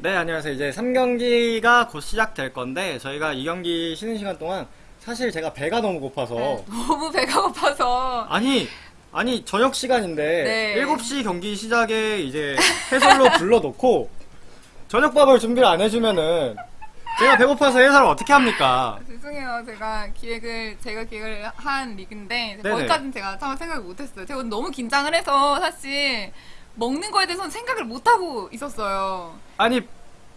네, 안녕하세요. 이제 3경기가 곧 시작될 건데, 저희가 2경기 쉬는 시간 동안 사실 제가 배가 너무 고파서, 네, 너무 배가 고파서 아니, 아니, 저녁 시간인데, 네. 7시 경기 시작에 이제 해설로 불러놓고, 저녁밥을 준비를 안 해주면은, 제가 배고파서 해설을 어떻게 합니까? 죄송해요. 제가 기획을 제가 기획을 한 리그인데 네네. 거기까지는 제가 처음 생각을 못했어요. 제가 너무 긴장을 해서 사실 먹는 거에 대해서는 생각을 못 하고 있었어요. 아니,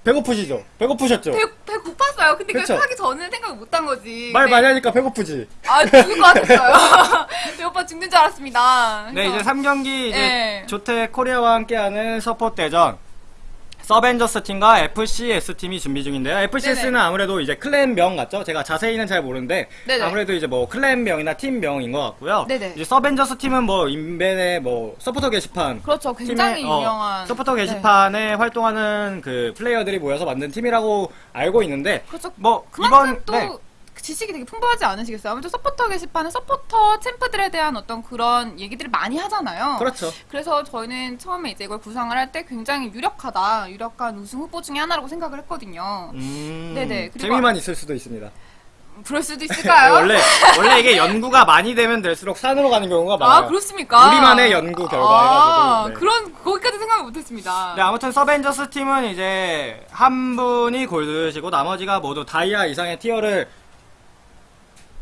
배고프시죠? 배고프셨죠? 배, 배 고팠어요. 근데 그쵸? 그 하기 전에 생각을 못 한 거지. 말 네. 많이 하니까 배고프지? 아 죽을 것 같았어요. 배고파 죽는 줄 알았습니다. 네, 이제 그래서 3경기 이제 네. 조텍 코리아와 함께하는 support 대전 서벤져스 팀과 FCS 팀이 준비 중인데요. FCS는 네네. 아무래도 이제 clan명 같죠? 제가 자세히는 잘 모르는데 네네. 아무래도 이제 뭐 clan명이나 팀명인 것 같고요. 네네. 이제 서벤져스 팀은 뭐 인벤의 뭐 서포터 게시판 그렇죠. 굉장히 팀의, 어, 유명한 서포터 네. 게시판에 활동하는 그 플레이어들이 모여서 만든 팀이라고 알고 있는데 그렇죠. 뭐 이번 또 네. 지식이 되게 풍부하지 않으시겠어요? 아무래도 서포터 게시판은 서포터 champ들에 대한 어떤 그런 얘기들을 많이 하잖아요. 그렇죠. 그래서 저희는 처음에 이제 이걸 구상을 할 때 굉장히 유력하다, 유력한 우승 후보 중에 하나라고 생각을 했거든요. 음, 네네. 재미만 있을 수도 있습니다. 그럴 수도 있을까요? 원래 원래 이게 연구가 많이 되면 될수록 산으로 가는 경우가 많아요. 아, 그렇습니까? 우리만의 연구 결과 아, 해가지고, 네. 그런, 거기까지 생각을 못했습니다. 네, 아무튼 서벤져스 팀은 이제 한 분이 골드시고 나머지가 모두 다이아 이상의 티어를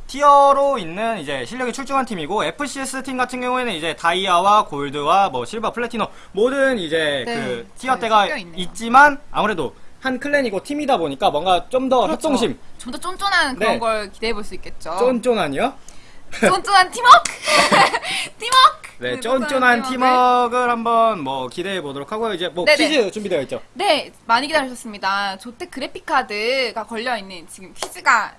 티어로 있는 이제 실력이 출중한 팀이고 FCS 팀 같은 경우에는 이제 다이아와 골드와 뭐 실버, 플래티넘 모든 이제 네, 그 티어대가 섞여 있네요. 있지만 아무래도 한 클랜이고 팀이다 보니까 뭔가 좀더 그렇죠. 협동심 좀 더 쫀쫀한 그런 네. 걸 기대해 볼 수 있겠죠. 쫀쫀하니요? 쫀쫀한 팀워크! 팀워크! 네, 쫀쫀한 쫀쫀한 팀워크. 팀워크를 한번 뭐 기대해 보도록 하고요. 이제 뭐 네네. 퀴즈 준비되어 있죠. 네, 많이 기다리셨습니다. 조텍 그래픽 카드가 걸려있는 지금 퀴즈가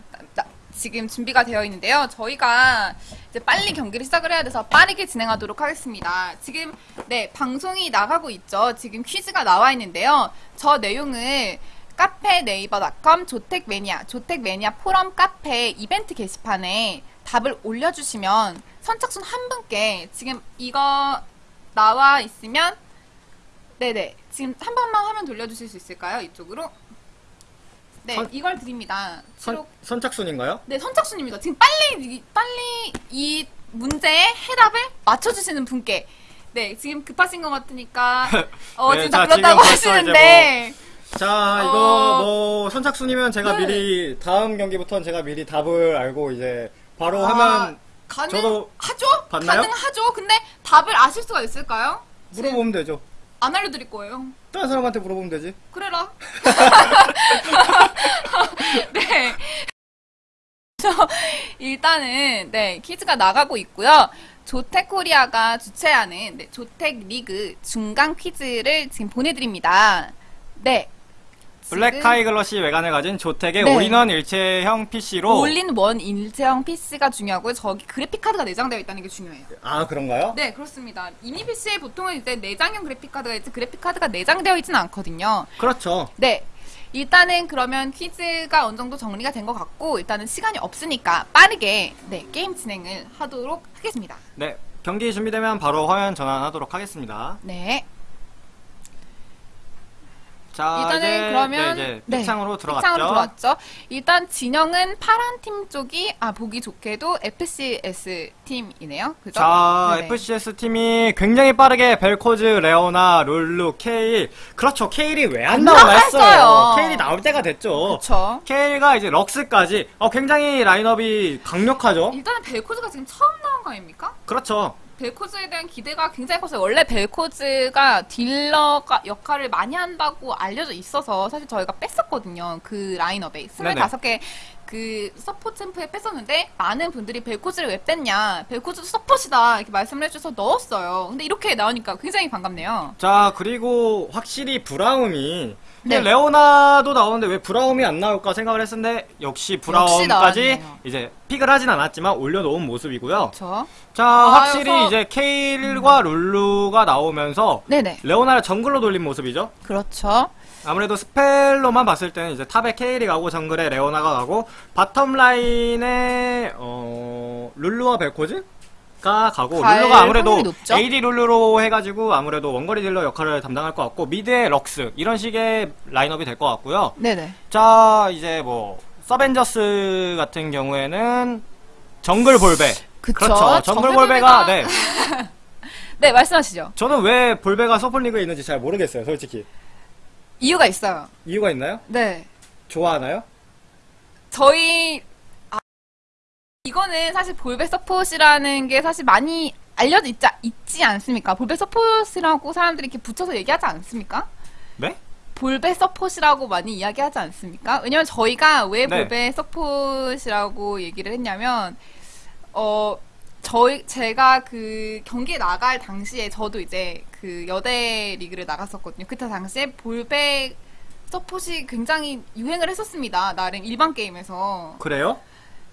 지금 준비가 되어 있는데요. 저희가 이제 빨리 경기를 시작을 해야 돼서 빠르게 진행하도록 하겠습니다. 지금, 네, 방송이 나가고 있죠. 지금 퀴즈가 나와 있는데요. 저 내용을 카페 네이버닷컴 조텍매니아, 조텍매니아 포럼 카페 이벤트 게시판에 답을 올려주시면 선착순 한 분께 지금 이거 나와 있으면 네네. 지금 한 번만 화면 돌려주실 수 있을까요? 이쪽으로. 네, 선- 이걸 드립니다. 선. 선착순인가요? 네, 선착순입니다. 지금 빨리, 이- 빨리 이 문제의 해답을 맞춰주시는 분께. 네, 지금 급하신 것 같으니까, 어, 네, 지금 자, 다 불렀다고 하시는데, 자, 이거 어. 뭐 선착순이면 제가 네. 미리 다음 경기부터는 제가 미리 답을 알고 이제 바로 아, 하면 가능하죠? 저도 봤나요? 가능하죠? 근데 답을 아실 수가 있을까요? 물어보면 되죠. 안 알려드릴 거예요. 다른 사람한테 물어보면 되지. 그래라. 네. 그래서 일단은 네 퀴즈가 나가고 있고요. 조텍코리아가 주최하는 네, 조텍 리그 중간 퀴즈를 지금 보내드립니다. 네. 블랙 지금 카이글러시 외관을 가진 조텍의 네. 올인원 일체형 PC로 all in one 일체형 PC가 중요하고요. 저기 그래픽 카드가 내장되어 있다는 게 중요해요. 아, 그런가요? 네, 그렇습니다. 이미 PC에 보통은 이제 내장형 그래픽 카드가 있지 그래픽 카드가 내장되어 있지는 않거든요. 그렇죠. 네. 일단은 그러면 퀴즈가 어느 정도 정리가 된 것 같고 일단은 시간이 없으니까 빠르게 네 게임 진행을 하도록 하겠습니다. 네. 경기 준비되면 바로 화면 전환하도록 하겠습니다. 네. 자, 일단은 이제, 그러면 네, 이제 네, 픽창으로 들어갔죠. 픽창으로 들어왔죠. 일단 진영은 파란 팀 쪽이 아 보기 좋게도 FCS 팀이네요. 그죠? 자, 네네. FCS 팀이 굉장히 빠르게 벨코즈, 레오나, 룰루, 케일. 그렇죠. 케일이 왜안안 나오나 했어요. 케일이 나올 때가 됐죠. 그렇죠. 케일과 이제 럭스까지 어, 굉장히 라인업이 강력하죠. 일단은 벨코즈가 지금 처음 나온 거 아닙니까? 그렇죠. 벨코즈에 대한 기대가 굉장히 컸어요. 원래 벨코즈가 딜러가 역할을 많이 한다고 알려져 있어서 사실 저희가 뺐었거든요. 그 라인업에. 네네. 25개 그 서폿 champ에 뺐었는데 많은 분들이 벨코즈를 왜 뺐냐. 벨코즈도 서폿이다. 이렇게 말씀을 해주셔서 넣었어요. 근데 이렇게 나오니까 굉장히 반갑네요. 자, 그리고 확실히 브라움이 네. 근데 레오나도 나오는데 왜 브라움이 안 나올까 생각을 했었는데 역시 브라움까지. 이제 pick을 하진 않았지만 올려놓은 모습이고요. 그렇죠. 자, 아, 확실히 그래서- 이제 케일과 룰루가 나오면서 네네. 레오나를 정글로 돌린 모습이죠. 그렇죠. 아무래도 spell로만 봤을 때는 이제 top에 케일이 가고 정글에 레오나가 가고 bottom 라인에 어 룰루와 벨코즈 가고 갈 룰루가 아무래도? AD 룰루로 해가지고 아무래도 원거리 딜러 역할을 담당할 것 같고 mid의 럭스 이런 식의 라인업이 될 것 같고요. 네네. 자 이제 뭐 서벤져스 같은 경우에는 정글 볼베 그쵸. 그렇죠. 정글 볼베가 네 네, 말씀하시죠. 저는 왜 볼베가 서플리그에 있는지 잘 모르겠어요 솔직히 이유가 있어요. 이유가 있나요? 네. 좋아하나요? 저희 아, 이거는 사실 볼베 서폿이라는 게 사실 많이 알려져 있지, 있지 않습니까? 볼베 서폿이라고 사람들이 이렇게 붙여서 얘기하지 않습니까? 네? 볼베 서폿이라고 많이 이야기하지 않습니까? 왜냐면 저희가 왜 네. 볼베 서폿이라고 얘기를 했냐면 어 저희 제가 그 경기에 나갈 당시에 저도 이제 그 여대 리그를 나갔었거든요. 그때 당시에 볼베 서폿이 굉장히 유행을 했었습니다. 나름 일반 게임에서. 그래요?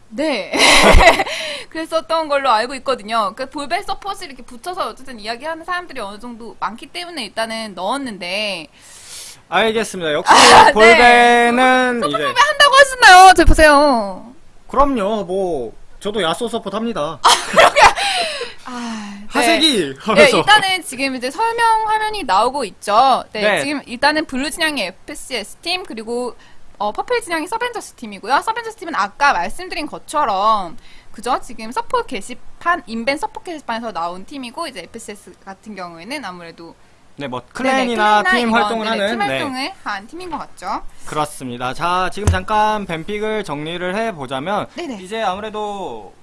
네. 그랬었던 걸로 알고 있거든요. 그 볼베 서폿을 이렇게 붙여서 어쨌든 이야기하는 사람들이 어느 정도 많기 때문에 일단은 넣었는데 알겠습니다. 역시 아, 네. 볼베는 이제 한다고 하시나요? 저 보세요. 그럼요. 뭐 저도 야소 support 합니다. 아, 네. 하색이 네, 일단은 지금 이제 설명 화면이 나오고 있죠. 네, 네. 지금 일단은 blue 진영이 FCS 팀 그리고 어, purple 진영이 서벤져스 팀이고요. 서벤져스 팀은 아까 말씀드린 것처럼 그죠? 지금 서포 게시판 인벤 서포 게시판에서 나온 팀이고 이제 FCS 같은 경우에는 아무래도 네, 뭐 네네, clan이나 clan이나 팀 활동을 네네, 하는 팀 네, 활동을 한 팀인 것 같죠. 그렇습니다. 자, 지금 잠깐 뱀픽을 정리를 해 보자면 네네. 이제 아무래도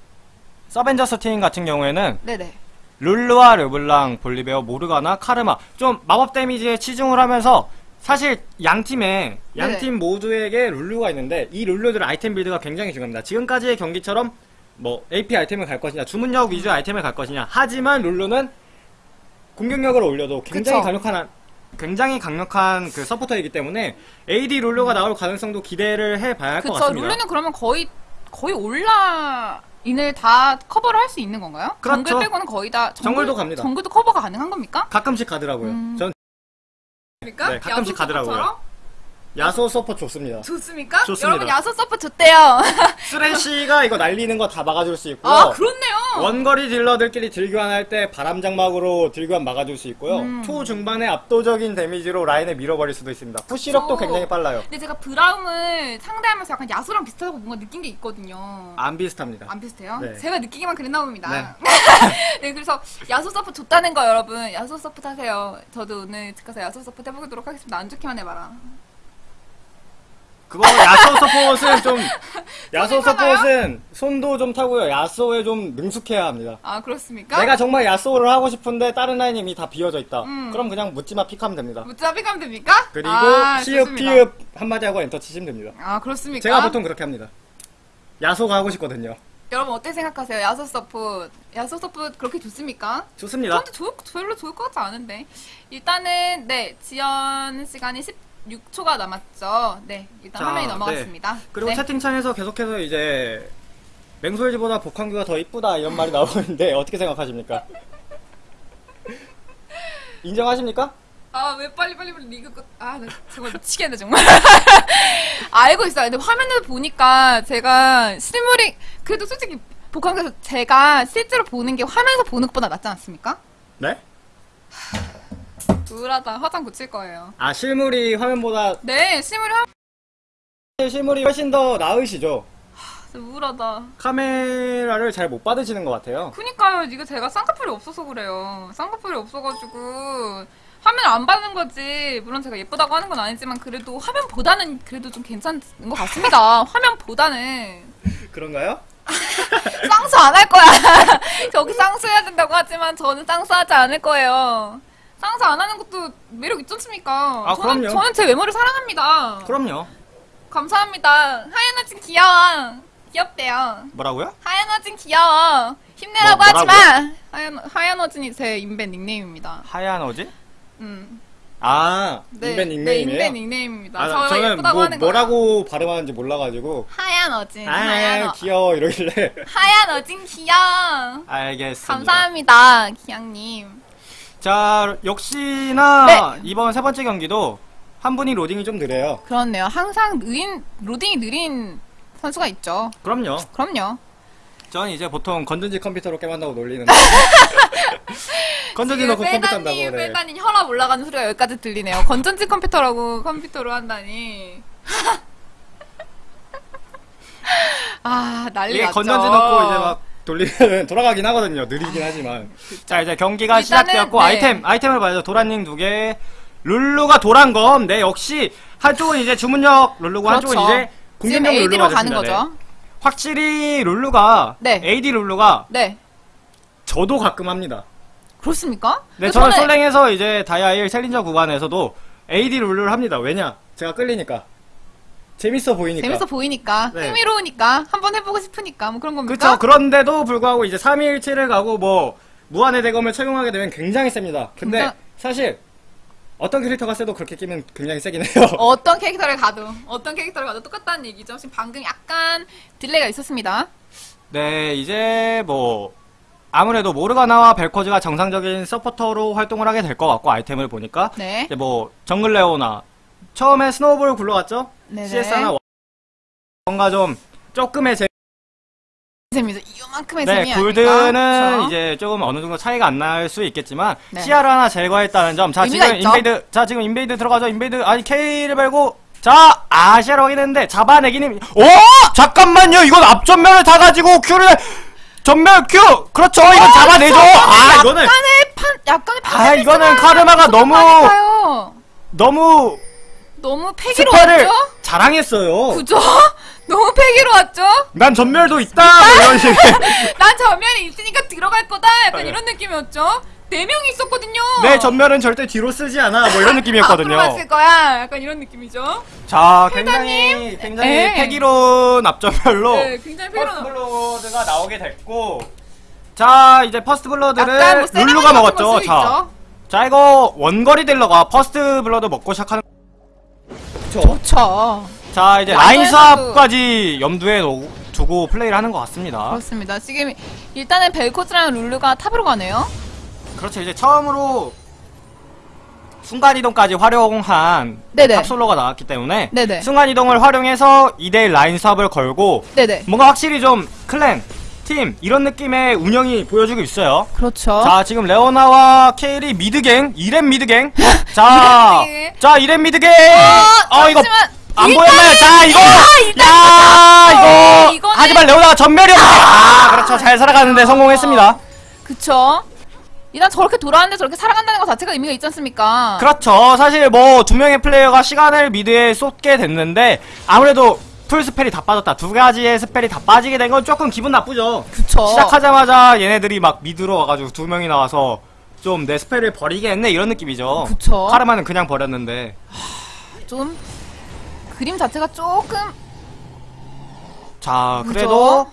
서벤져스 팀 같은 경우에는 네네. 룰루와 르블랑, 볼리베어, 모르가나, 카르마 좀 마법 데미지에 치중을 하면서 사실 양 팀에 양 네네. 팀 모두에게 룰루가 있는데 이 룰루들 아이템 빌드가 굉장히 중요합니다. 지금까지의 경기처럼 뭐 AP 아이템을 갈 것이냐, 주문력 위주의 아이템을 갈 것이냐. 하지만 룰루는 공격력을 올려도 굉장히 그쵸. 강력한 굉장히 강력한 그 서포터이기 때문에 AD 룰루가 나올 가능성도 기대를 해봐야 할 것. 같습니다. 룰루는 그러면 거의 거의 온라인을 다 커버를 할 수 있는 건가요? 그렇죠. 정글 빼고는 거의 다 정글, 정글도 갑니다. 정글도 커버가 가능한 겁니까? 가끔씩 가더라고요. 음. 전 그러니까 네, 가끔씩 가더라고요. 야소 support 좋습니다. 좋습니까? 좋습니다. 여러분 야수 서포 좋대요. 쓰레쉬가 이거 날리는 거 다 막아줄 수 있고요. 아 그렇네요. 원거리 딜러들끼리 딜교환할 때 바람장막으로 딜교환 막아줄 수 있고요. 음. 초중반에 압도적인 damage로 라인을 밀어버릴 수도 있습니다. push력도. 굉장히 빨라요. 근데 제가 브라움을 상대하면서 약간 야수랑 비슷하다고 뭔가 느낀 게 있거든요. 안 비슷합니다. 안 비슷해요? 네. 제가 느끼기만 그랬나 봅니다. 네. 네, 그래서 야수 서포 좋다는 거 여러분. 야수 서포 하세요. 저도 오늘 집 가서 야수 서포 해보도록 하겠습니다. 안 좋기만 해봐라. 그거 야소 서폿은 좀 야소? 서폿은 손도 좀 타고요. 야소에 좀 능숙해야 합니다. 아 그렇습니까? 내가 정말 야소를 하고 싶은데 다른 라인이 이미 다 비어져 있다. 음. 그럼 그냥 묻지마 pick하면 됩니다. 무자비 가면 됩니까? 그리고 아, 피읍. 피읍 한마디 하고 엔터 치시면 됩니다. 아 그렇습니까? 제가 보통 그렇게 합니다. 야소가 하고 싶거든요. 여러분 어떻게 생각하세요? 야수 서포 야수 서포 그렇게 좋습니까? 좋습니다. 저한테 좋, 별로 좋을 것 같지 않은데 일단은 네 지연 시간이 16초가 남았죠. 네 일단 자, 화면이 네. 넘어갔습니다. 그리고 네. 채팅창에서 계속해서 이제 맹솔지보다 복한규가 더 이쁘다 이런 말이 나오는데 어떻게 생각하십니까? 인정하십니까? 아, 왜 빨리 빨리 리그 끝, 아, 나 정말 미치겠네, 정말. 알고 있어요. 근데 화면을 보니까 제가 실물이, 그래도 솔직히 복합에서 제가 실제로 보는 게 화면에서 보는 것보다 낫지 않습니까? 네? 우울하다. 화장 고칠 거예요. 아 실물이 화면보다 네, 실물이 화 실물이 훨씬 더 나으시죠? 우울하다. 카메라를 잘 못 받으시는 것 같아요. 그니까요. 이거 제가 쌍꺼풀이 없어서 그래요. 쌍꺼풀이 없어가지고 화면 안 받는 거지. 물론 제가 예쁘다고 하는 건 아니지만 그래도 화면보다는 그래도 좀 괜찮은 것 같습니다. 화면보다는 그런가요? 쌍수 안 할 거야. 저기 쌍수 해야 된다고 하지만 저는 쌍수 하지 않을 거예요. 쌍수 안 하는 것도 매력 있지 않습니까? 아, 저는, 그럼요. 저는 제 외모를 사랑합니다. 그럼요. 감사합니다. 하얀 어진 귀여워. 귀엽대요. 뭐라고요? 하얀 어진 귀여워. 힘내라고 뭐, 하지? 마. 하얀, 하얀 어진이 제 인벤 닉네임입니다. 하얀 어지? 음. 아 네, 인벤 네, 닉네임이에요? 인벤 닉네임입니다. 아, 저 저는 예쁘다고 뭐. 뭐라고 발음하는지 몰라가지고 하얀 어진. 하얀, 아 어, 귀여워 이러길래 하얀 어진 귀여워. 알겠습니다. 감사합니다, 기양님. 자, 역시나 네. 이번 세 번째 경기도 한 분이 로딩이 좀 느려요. 그렇네요. 항상 느린, 로딩이 느린 선수가 있죠. 그럼요. 그럼요. 전 이제 보통 건전지 컴퓨터로 게임한다고 놀리는데 건전지 넣고 컴퓨터 한다고 네. 빼다님 혈압 올라가는 소리가 여기까지 들리네요. 건전지 컴퓨터라고 컴퓨터로 한다니. 아, 난리 이게 났죠. 건전지 넣고 이제 막 돌리면 돌아가긴 하거든요. 느리긴 하지만. 자 이제 경기가 일단은, 시작되었고 네. 아이템 아이템을 봐야죠. 도란닝 두 개, 룰루가 도란 검. 네 역시 한쪽은 이제 주문력 룰루고 한쪽은 그렇죠. 이제 지금 공격력 룰루가 가는 됐습니다. 거죠. 네. 확실히 룰루가 네. AD 룰루가 네. 저도 가끔 합니다. 그렇습니까? 네, 그래서 저는 솔랭에서 이제 다이아 1 챌린저 구간에서도 AD 룰루를 합니다. 왜냐? 제가 끌리니까. 재밌어 보이니까. 재밌어 보이니까, 네. 흥미로우니까, 한번 해보고 싶으니까, 뭐 그런 겁니까? 그쵸. 그런데도 불구하고 이제 3.17을 가고 뭐, 무한의 대검을 착용하게 되면 굉장히 셉니다. 근데 굉장히- 사실, 어떤 캐릭터가 세도 그렇게 끼면 굉장히 세긴 해요. 어떤 캐릭터를 가도, 어떤 캐릭터를 가도 똑같다는 얘기죠. 지금 방금 약간 delay가 있었습니다. 네, 이제 뭐, 아무래도 모르가나와 벨코즈가 정상적인 서포터로 활동을 하게 될 것 같고, 아이템을 보니까. 네. 이제 뭐, 정글 레오나. 처음에 snowball 굴러갔죠? 네네. CS나 뭔가 좀, 조금의 재 재미죠. 이만큼의 네, 재미 골드는 아닙니까? 이제 조금 어느 정도 차이가 안 날 수 있겠지만 네. 시야를 하나 제거했다는 점. 자, 지금 있죠. 인베이드. 자, 지금 인베이드 들어가죠. 인베이드. 아니 K를 밟고 자, 아, 시야를 확인했는데 잡아내기는 오! 잠깐만요. 이건 앞전면을 타 가지고 Q를 전면 Q. 그렇죠. 이건 잡아내죠. 아, 이거는 약간의 판, 약간의 판. 아, 이거는 카르마가 너무 요 너무 너무 패기로 spell을 왔죠? 자랑했어요. 그죠? 너무 패기로 왔죠? 난 점멸도 있다. 뭐 이런 식. 난 점멸이 있으니까 들어갈 거다. 약간 네. 이런 느낌이었죠? 네 명이 있었거든요. 내 점멸은 절대 뒤로 쓰지 않아. 뭐 이런 느낌이었거든요. 쓸 거야. 약간 이런 느낌이죠? 자, 굉장히 굉장히 네. 패기로운 앞점멸로 네, 굉장히 퍼스트 패기로. 블러드가 나오게 됐고 자, 이제 first blood를 뭐 룰루가 먹었죠. 자? 자 이거 원거리 딜러가 first blood 먹고 시작하는 그쵸? 그렇죠. 자, 이제 완전히 라인 swap까지 염두에 놓- 두고 플레이를 하는 것 같습니다. 그렇습니다. 지금 일단은 벨코즈랑 룰루가 top으로 가네요. 그렇죠. 이제 처음으로 순간이동까지 활용한 네네. top solo가 나왔기 때문에 네네. 순간이동을 활용해서 2대1 라인 swap을 걸고 네네. 뭔가 확실히 좀 clan, 팀 이런 느낌의 운영이 보여주고 있어요. 그렇죠. 자 지금 레오나와 케일이 mid gank, 2렙 mid gank. 자. 자 2렙 mid gank. 어 이거 잠시만. 안 보였나요? 자 이거, 야 이거. 이거는- 하지만 레오나가 점멸이었는데, 아 그렇죠 잘 살아가는데 성공했습니다. 그쵸. 일단 저렇게 돌아왔는데 저렇게 살아간다는 것 자체가 의미가 있지 않습니까? 그렇죠. 사실 뭐 두 명의 플레이어가 시간을 mid에 쏟게 됐는데 아무래도 full spell이 다 빠졌다. 두 가지의 spell이 다 빠지게 된 건 조금 기분 나쁘죠. 그쵸. 시작하자마자 얘네들이 막 mid로 와가지고 두 명이 나와서 좀 내 spell을 버리게 했네 이런 느낌이죠. 그쵸. 카르마는 그냥 버렸는데. 좀 그림 자체가 조금 자? 그래도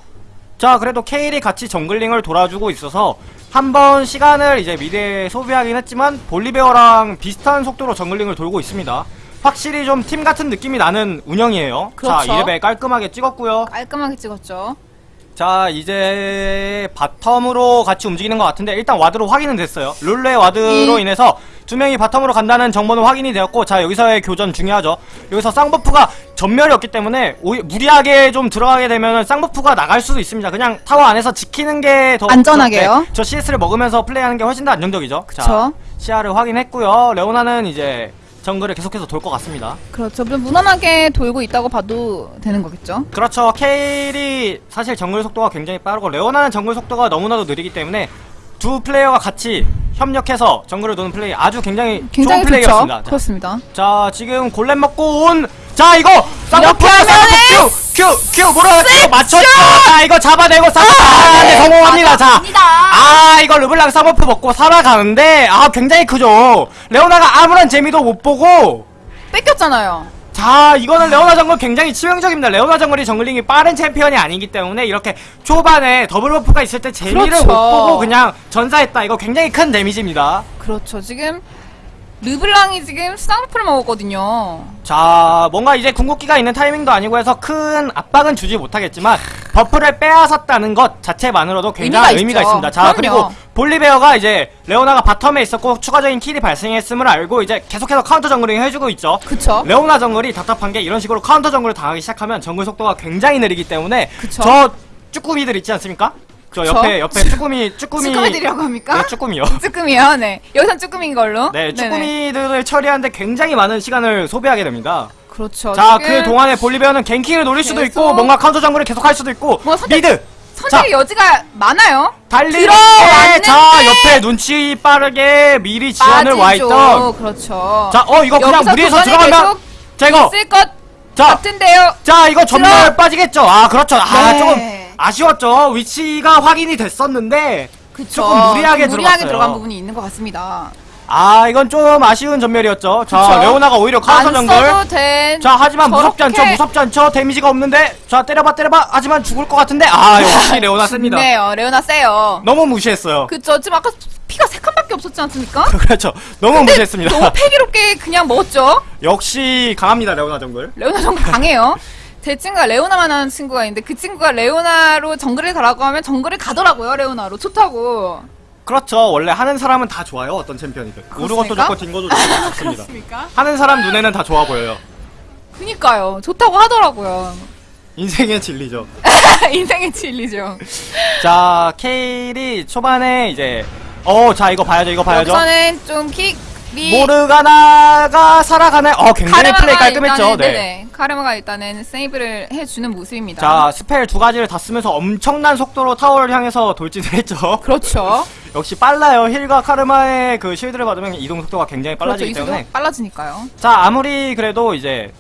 자 그래도 케일이 같이 jungling을 돌아주고 있어서 한번 시간을 이제 mid에 소비하긴 했지만 볼리베어랑 비슷한 속도로 jungling을 돌고 있습니다. 확실히 좀 팀 같은 느낌이 나는 운영이에요. 그렇죠. 자, 2레벨 깔끔하게 찍었고요. 깔끔하게 찍었죠. 자, 이제 bottom으로 같이 움직이는 것 같은데 일단 ward로 확인은 됐어요. 룰루 ward로 이- 인해서 두 명이 bottom으로 간다는 정보는 확인이 되었고 자, 여기서의 교전 중요하죠. 여기서 쌍buff가 점멸이 없기 때문에 오히- 무리하게 좀 들어가게 되면 쌍buff가 나갈 수도 있습니다. 그냥 타워 안에서 지키는 게 더 안전하게요. 네, 저 CS를 먹으면서 플레이하는 게 훨씬 더 안정적이죠. 자, 그쵸. 시야를 확인했고요. 레오나는 이제 정글을 계속해서 돌 것 같습니다. 그렇죠. 무난하게 돌고 있다고 봐도 되는 거겠죠. 그렇죠. 케일이 사실 정글 속도가 굉장히 빠르고 레오나는 정글 속도가 너무나도 느리기 때문에 두 플레이어가 같이 협력해서 정글을 도는 플레이 아주 굉장히, 굉장히 좋은. 플레이였습니다. 자, 그렇습니다. 자, 지금 골렘 먹고 온. 자, 이거 쌍꺼풀 쌍꺼풀 큐! 큐! 큐! 뭐라 이거 맞췄죠? 자, 이거 잡아내고 쌍꺼풀 아, 네, 성공합니다. 자. 맞았습니다. 아, 이거 르블랑 쌍꺼풀 먹고 살아가는데 아, 굉장히 크죠. 레오나가 아무런 재미도 못 보고 뺏겼잖아요. 자, 이거는 레오나 정글 굉장히 치명적입니다. 레오나 정글이 jungling이 빠른 챔피언이 아니기 때문에 이렇게 초반에 더블 buff가 있을 때 재미를 그렇죠. 못 보고 그냥 전사했다. 이거 굉장히 큰 데미지입니다. 그렇죠. 지금 르블랑이 지금 쌍buff를 먹었거든요. 자, 뭔가 이제 궁극기가 있는 타이밍도 아니고 해서 큰 압박은 주지 못하겠지만 buff를 빼앗았다는 것 자체만으로도 굉장히 의미가 의미가. 있습니다. 자, 그럼요. 그리고 볼리베어가 이제 레오나가 bottom에 있었고 추가적인 kill이 발생했음을 알고 이제 계속해서 카운터 jungling 해주고 있죠. 그쵸. 레오나 정글이 답답한 게 이런 식으로 카운터 정글을 당하기 시작하면 정글 속도가 굉장히 느리기 때문에 그쵸. 저 쭈꾸미들 있지 않습니까? 저? 옆에 옆에 쭈꾸미 쭈꾸미 쭈꾸미들이라고 합니까? 네, 쭈꾸미요. 쭈꾸미요, 네. 여기선 쭈꾸미인 걸로. 네. 쭈꾸미들을 처리하는데 굉장히 많은 시간을 소비하게 됩니다. 그렇죠. 자, 그 동안에 볼리베어는 ganking을 노릴 수도 계속- 있고 뭔가 카운터 정글을 계속 할 수도 있고 뭐 선택- mid 선택의 여지가 많아요. 달리는데 들어왔는데 자 옆에 눈치 빠르게 미리 지원을 와 빠지죠. 있던 그렇죠. 자 어 이거 그냥 무리해서 들어가면 이거 있을 것 자 같은데요. 자 이거 점멸 들어. 빠지겠죠 아 그렇죠 아 네. 조금 아쉬웠죠 위치가 확인이 됐었는데 그쵸. 조금 무리하게 좀 무리하게 들어갔어요. 들어간 부분이 있는 것 같습니다. 아 이건 좀 아쉬운 점멸이었죠 자. 레오나가 오히려 카운터 안 정글 된. 자 하지만 무섭지 않죠 무섭지 않죠 데미지가 없는데 자 때려봐 때려봐 하지만 죽을 것 같은데 아 역시 레오나 셉니다 네요. 레오나 세요. 너무 무시했어요 그쵸. 지금 아까 피가 세 칸밖에 없었지 않습니까? 그렇죠 너무 무시했습니다 너무 패기롭게 그냥 먹었죠. 역시 강합니다 레오나 정글 레오나 정글 강해요. 제 친구가 레오나만 하는 친구가 있는데 그 친구가 레오나로 정글을 가라고 하면 정글을 가더라고요. 레오나로 좋다고. 그렇죠 원래 하는 사람은 다 좋아요 어떤 챔피언이든 오르 것도? 좋고 딘 것도 좋고 좋습니다 그렇습니까? 하는 사람 눈에는 다 좋아 보여요 그니까요. 좋다고 하더라고요. 인생의 진리죠 인생의 진리죠. 자 케일이 초반에 이제 어자 이거 봐야죠 이거 봐야죠 여기서는 좀킥 이 모르가나가 살아가네 어 굉장히 플레이 깔끔했죠 일단은, 네. 네네. 카르마가 일단은 세이브를 해주는 모습입니다. 자 스펠 두 가지를 다 쓰면서 엄청난 속도로 타워를 향해서 돌진을 했죠 그렇죠. 역시 빨라요 heal과 카르마의 그 shield를 받으면 이동 속도가 굉장히 그렇죠. 빨라지기 이 속도가 때문에 빨라지니까요. 자 아무리 그래도 이제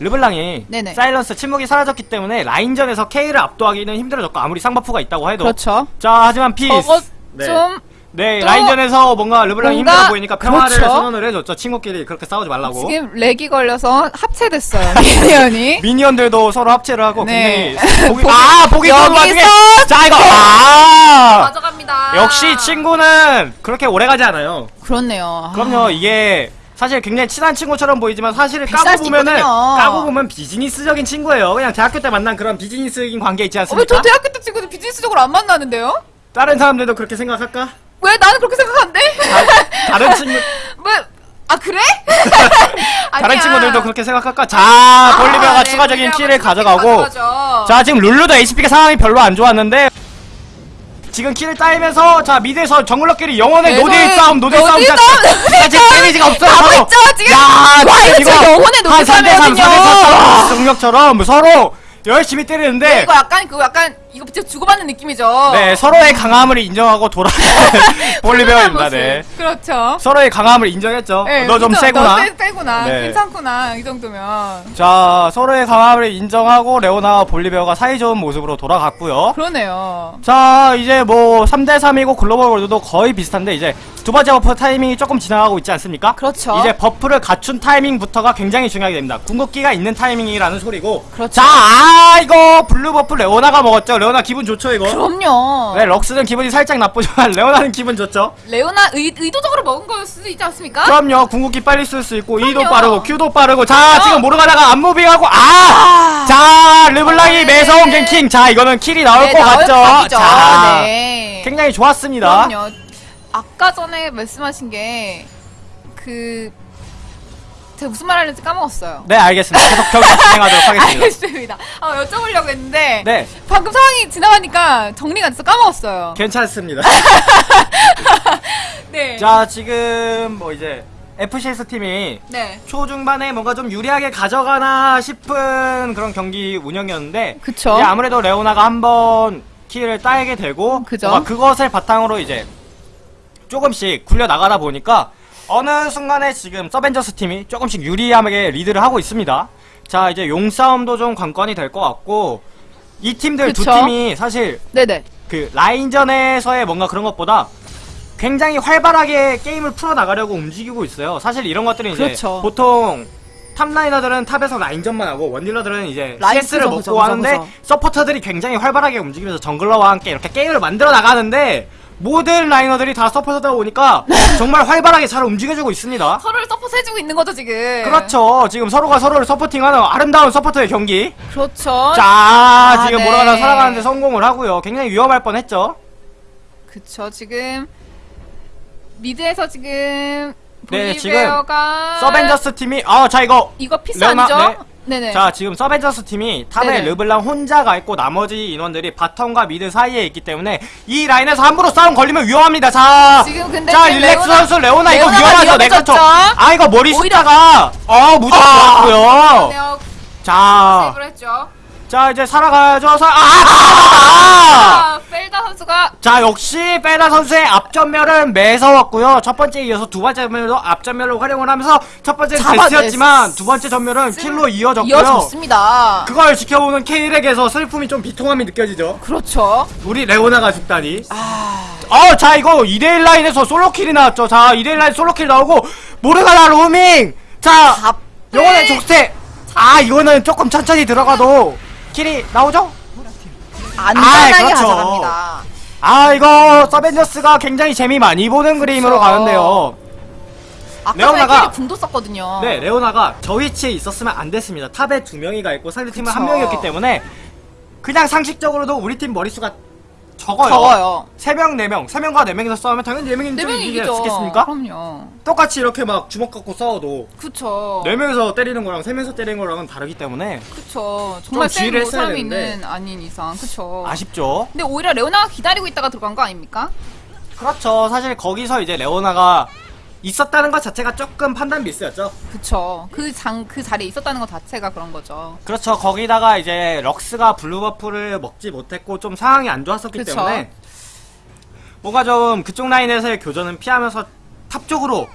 르블랑이 네네. silence 침묵이 사라졌기 때문에 라인전에서 K를 압도하기는 힘들어졌고 아무리 쌍buff가 있다고 해도 그렇죠. 자 하지만 peace 저것 네. 좀 네또 라인전에서 뭔가 르블랑이 뭔가- 힘들어 보이니까 평화를 그렇죠. 선언을 해줬죠 친구끼리 그렇게 싸우지 말라고 지금 렉이 걸려서 합체됐어요. minion이. minion들도 서로 합체를 하고 네. 굉장히 보기, 아 보기 좋은 여기서 와중에 자 이거 아 가져갑니다. 역시 친구는 그렇게 오래 가지 않아요 그렇네요. 그럼요 이게 사실 굉장히 친한 친구처럼 보이지만 사실 까고 수 보면은 있거든요. 까고 보면 비즈니스적인 친구예요 그냥 대학교 때 만난 그런 비즈니스적인 관계 있지 어, 않습니까? 왜저 대학교 때 친구들 비즈니스적으로 안 만나는데요? 다른 사람들도 그렇게 생각할까? 왜 나는 그렇게 생각한대? 다, 다른 친구 왜? 아 그래? 다른 아니야. 친구들도 그렇게 생각할까? 자 아, 볼리비아가 네, 추가적인 볼리비아가 킬을 가져가고 가져가죠. 자 지금 룰루도 HP가 상황이 별로 안 좋았는데 지금 킬을 따이면서 자 미드에서 정글러끼리 영원의 네, 노딜 네, 싸움 노딜 싸움 노딜 자, 싸움, 자, 지금 데미지가 없어요 가고 서로. 있죠, 지금. 야 와, 이거 진짜 영혼의 노딜 한 3대3 싸움이거든요. 3대4 승력처럼 서로 열심히 때리는데 이거 약간 그거 약간 이거 진짜 주고받는 느낌이죠. 네 서로의 강함을 인정하고 돌아가는 볼리베어입니다 네 그렇죠. 서로의 강함을 인정했죠 네, 너좀 그죠? 세구나 너 세, 세구나. 네. 괜찮구나. 이 정도면. 자 서로의 강함을 인정하고 레오나와 볼리베어가 사이좋은 모습으로 돌아갔고요 그러네요. 자 이제 뭐 3대 3이고 글로벌 골드도 거의 비슷한데 이제 두 번째 buff 타이밍이 조금 지나가고 있지 않습니까? 그렇죠. 이제 buff를 갖춘 타이밍부터가 굉장히 중요하게 됩니다 궁극기가 있는 타이밍이라는 소리고 그렇죠. 자 아, 이거 블루 buff 레오나가 먹었죠 레오나 기분 좋죠 이거 그럼요. 네 럭스는 기분이 살짝 나쁘지만 레오나는 기분 좋죠 레오나 의, 의도적으로 먹은 거일 수도 있지 않습니까? 그럼요 궁극기 빨리 쓸 수 있고 E도 그럼요. 빠르고 Q도 빠르고 자. 지금 모르가다가 안무빙하고 아! 아. 자 르블랑이 네. 매서운 갱킹 자 이거는 킬이 나올 네, 것 나올 같죠 각이죠. 자 네. 굉장히 좋았습니다 그럼요. 아까 전에 말씀하신 게 그 제가 무슨 말 하는지 까먹었어요. 네 알겠습니다 계속 경기 진행하도록 하겠습니다 알겠습니다. 아, 여쭤보려고 했는데 네 방금 상황이 지나가니까 정리가 돼서 까먹었어요. 괜찮습니다 네. 자 지금 뭐 이제 FCS 팀이 네. 초중반에 뭔가 좀 유리하게 가져가나 싶은 그런 경기 운영이었는데 그쵸. 이제 아무래도 레오나가 한번 키를 따게 되고 그죠. 그것을 바탕으로 이제 조금씩 굴려 나가다 보니까 어느 순간에 지금 서벤져스 팀이 조금씩 유리하게 리드를 하고 있습니다. 자 이제 용싸움도 좀 관건이 될 것 같고 이 팀들 두 그쵸. 팀이 사실 네네. 그 라인전에서의 뭔가 그런 것보다 굉장히 활발하게 게임을 풀어나가려고 움직이고 있어요. 사실 이런 것들은 이제 그렇죠. 보통 top laner들은 top에서 라인전만 하고 원딜러들은 이제 CS를 먹고 하는데. 서포터들이 굉장히 활발하게 움직이면서 jungler와 함께 이렇게 게임을 만들어 나가는데 모든 laner들이 다 서포터다 보니까 정말 활발하게 잘 움직여주고 있습니다. 서로를 서포트 해주고 있는 거죠, 지금. 그렇죠. 지금 서로가 서로를 supporting하는 아름다운 서포터의 경기. 그렇죠. 자, 지금 네. 모라가나 살아가는데 성공을 하고요. 굉장히 위험할 뻔했죠. 그쵸, 지금 미드에서 지금 네, 지금 서벤져스 팀이 아, 자 이거 이거 피스 레오나, 아니죠? 네. 네네. 자 지금 서벤져스 팀이 탑에 네네. 르블랑 혼자가 있고 나머지 인원들이 바텀과 미드 사이에 있기 때문에 이 라인에서 함부로 싸움 걸리면 위험합니다. 자, 지금 근데 자 지금 릴렉스 레오나- 선수 레오나 이거 위험하죠. 내가 쳐. 위험해졌죠? 아 이거 머리 오히려- 숫자가 어 무조건 좋았고요. 네요. 자, 세이브를 했죠. 자 이제 살아가야죠. 사... 아, 아, 아! 아, 펠다 선수가 자 역시 베라 선수의 앞전멸은 매서웠고요. 첫 번째에 이어서 두 번째 전멸도 앞전멸로 활용을 하면서 첫 번째는 잡아냈- 데스였지만 두 번째 전멸은 킬로 이어졌고요. 이어졌습니다. 그걸 지켜보는 케일에게서 슬픔이 좀 비통함이 느껴지죠. 그렇죠. 우리 레오나가 죽다니. 아, 어, 자, 이거 2대1 라인에서 솔로킬이 나왔죠. 자, 2대1 라인 솔로킬 나오고, 모르가나 로밍! 자, 답. 요거는 족쇄! 아, 이거는 조금 천천히 들어가도 킬이 나오죠? 안전하게 아이, 그렇죠. 가져갑니다. 아, 이거 서벤져스가 굉장히 재미 많이 보는 그림으로 그렇죠. 가는데요. 아까 레오나가- 궁도 썼거든요. 네, 레오나가 저 위치에 있었으면 안 됐습니다. 탑에 두 명이 가 있고 상대팀은 한. 명이었기 때문에 그냥 상식적으로도 우리 팀 머릿수가 적어요. 적어요. 3명, 4명, 3명과 4명이서 싸우면 당연히 4명이 네좀 명이 이기지 이기죠. 않겠습니까? 그럼요. 똑같이 이렇게 막 주먹 갖고 싸워도 그쵸. 4명이서 때리는 거랑 3명이서 때리는 거랑은 다르기 때문에 그쵸. 정말 좀센 사람이. 있는 아닌 이상. 그쵸. 아쉽죠. 근데 오히려 레오나가 기다리고 있다가 들어간 거 아닙니까? 그렇죠. 사실 거기서 이제 레오나가 있었다는 것 자체가 조금 판단 미스였죠. 그쵸. 그 장, 그 자리에 있었다는 것 자체가 그런 거죠. 그렇죠. 거기다가 이제 럭스가 블루buff를 먹지 못했고 좀 상황이 안 좋았었기 그쵸. 때문에 뭔가 좀 그쪽 라인에서의 교전은 피하면서 top 쪽으로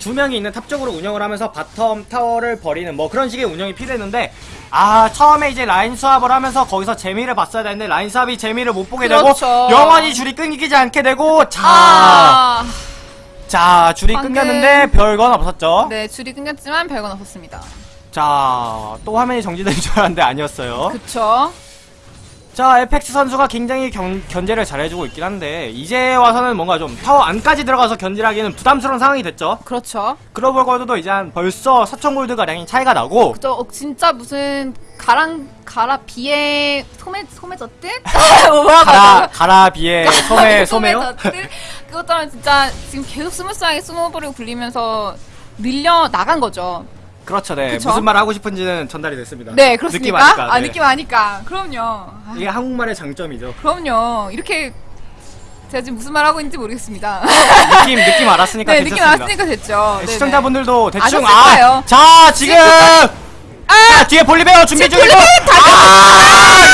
두 명이 있는 top 쪽으로 운영을 하면서 bottom 타워를 버리는 뭐 그런 식의 운영이 필요했는데 아 처음에 이제 라인 swap을 하면서 거기서 재미를 봤어야 되는데 라인 swap이 재미를 못 보게 그렇죠. 되고 영혼의 줄이 끊기지 않게 되고 자, 아, 자 줄이 방금- 끊겼는데 별건 없었죠. 네, 줄이 끊겼지만 별건 없었습니다. 자 또 화면이 정지된 줄 알았는데 아니었어요. 그쵸. 자, 에펙스 선수가 굉장히 경, 견제를 잘해주고 있긴 한데, 이제 와서는 뭔가 좀 타워 안까지 들어가서 견제하기는 부담스러운 상황이 됐죠. 그렇죠. 글로벌 골드도 이제 한 벌써 4,000골드가량이 차이가 나고, 그죠. 어, 진짜 무슨 가랑, 가라, 비에, 소매, 소매 젖듯? 뭐라고 가라, 하죠? 가라, 비에, 소매, 소매요? 하면 진짜 지금 계속 smooth하게 snowball을 굴리면서 밀려 나간 거죠. 그렇죠, 네. 그쵸? 무슨 말 하고 싶은지는 전달이 됐습니다. 네, 그렇습니까? 느낌 아니까. 아, 네. 느낌 아니까. 그럼요. 아, 이게 한국말의 장점이죠. 그럼요. 이렇게 제가 지금 무슨 말 하고 있는지 모르겠습니다. 느낌, 느낌 알았으니까 네, 느낌 괜찮습니다. 알았으니까 됐죠. 네, 네네. 시청자분들도 대충, 아셨을 거예요. 아, 자, 지금! 자, 뒤에 볼리베어 준비 중이고, 아,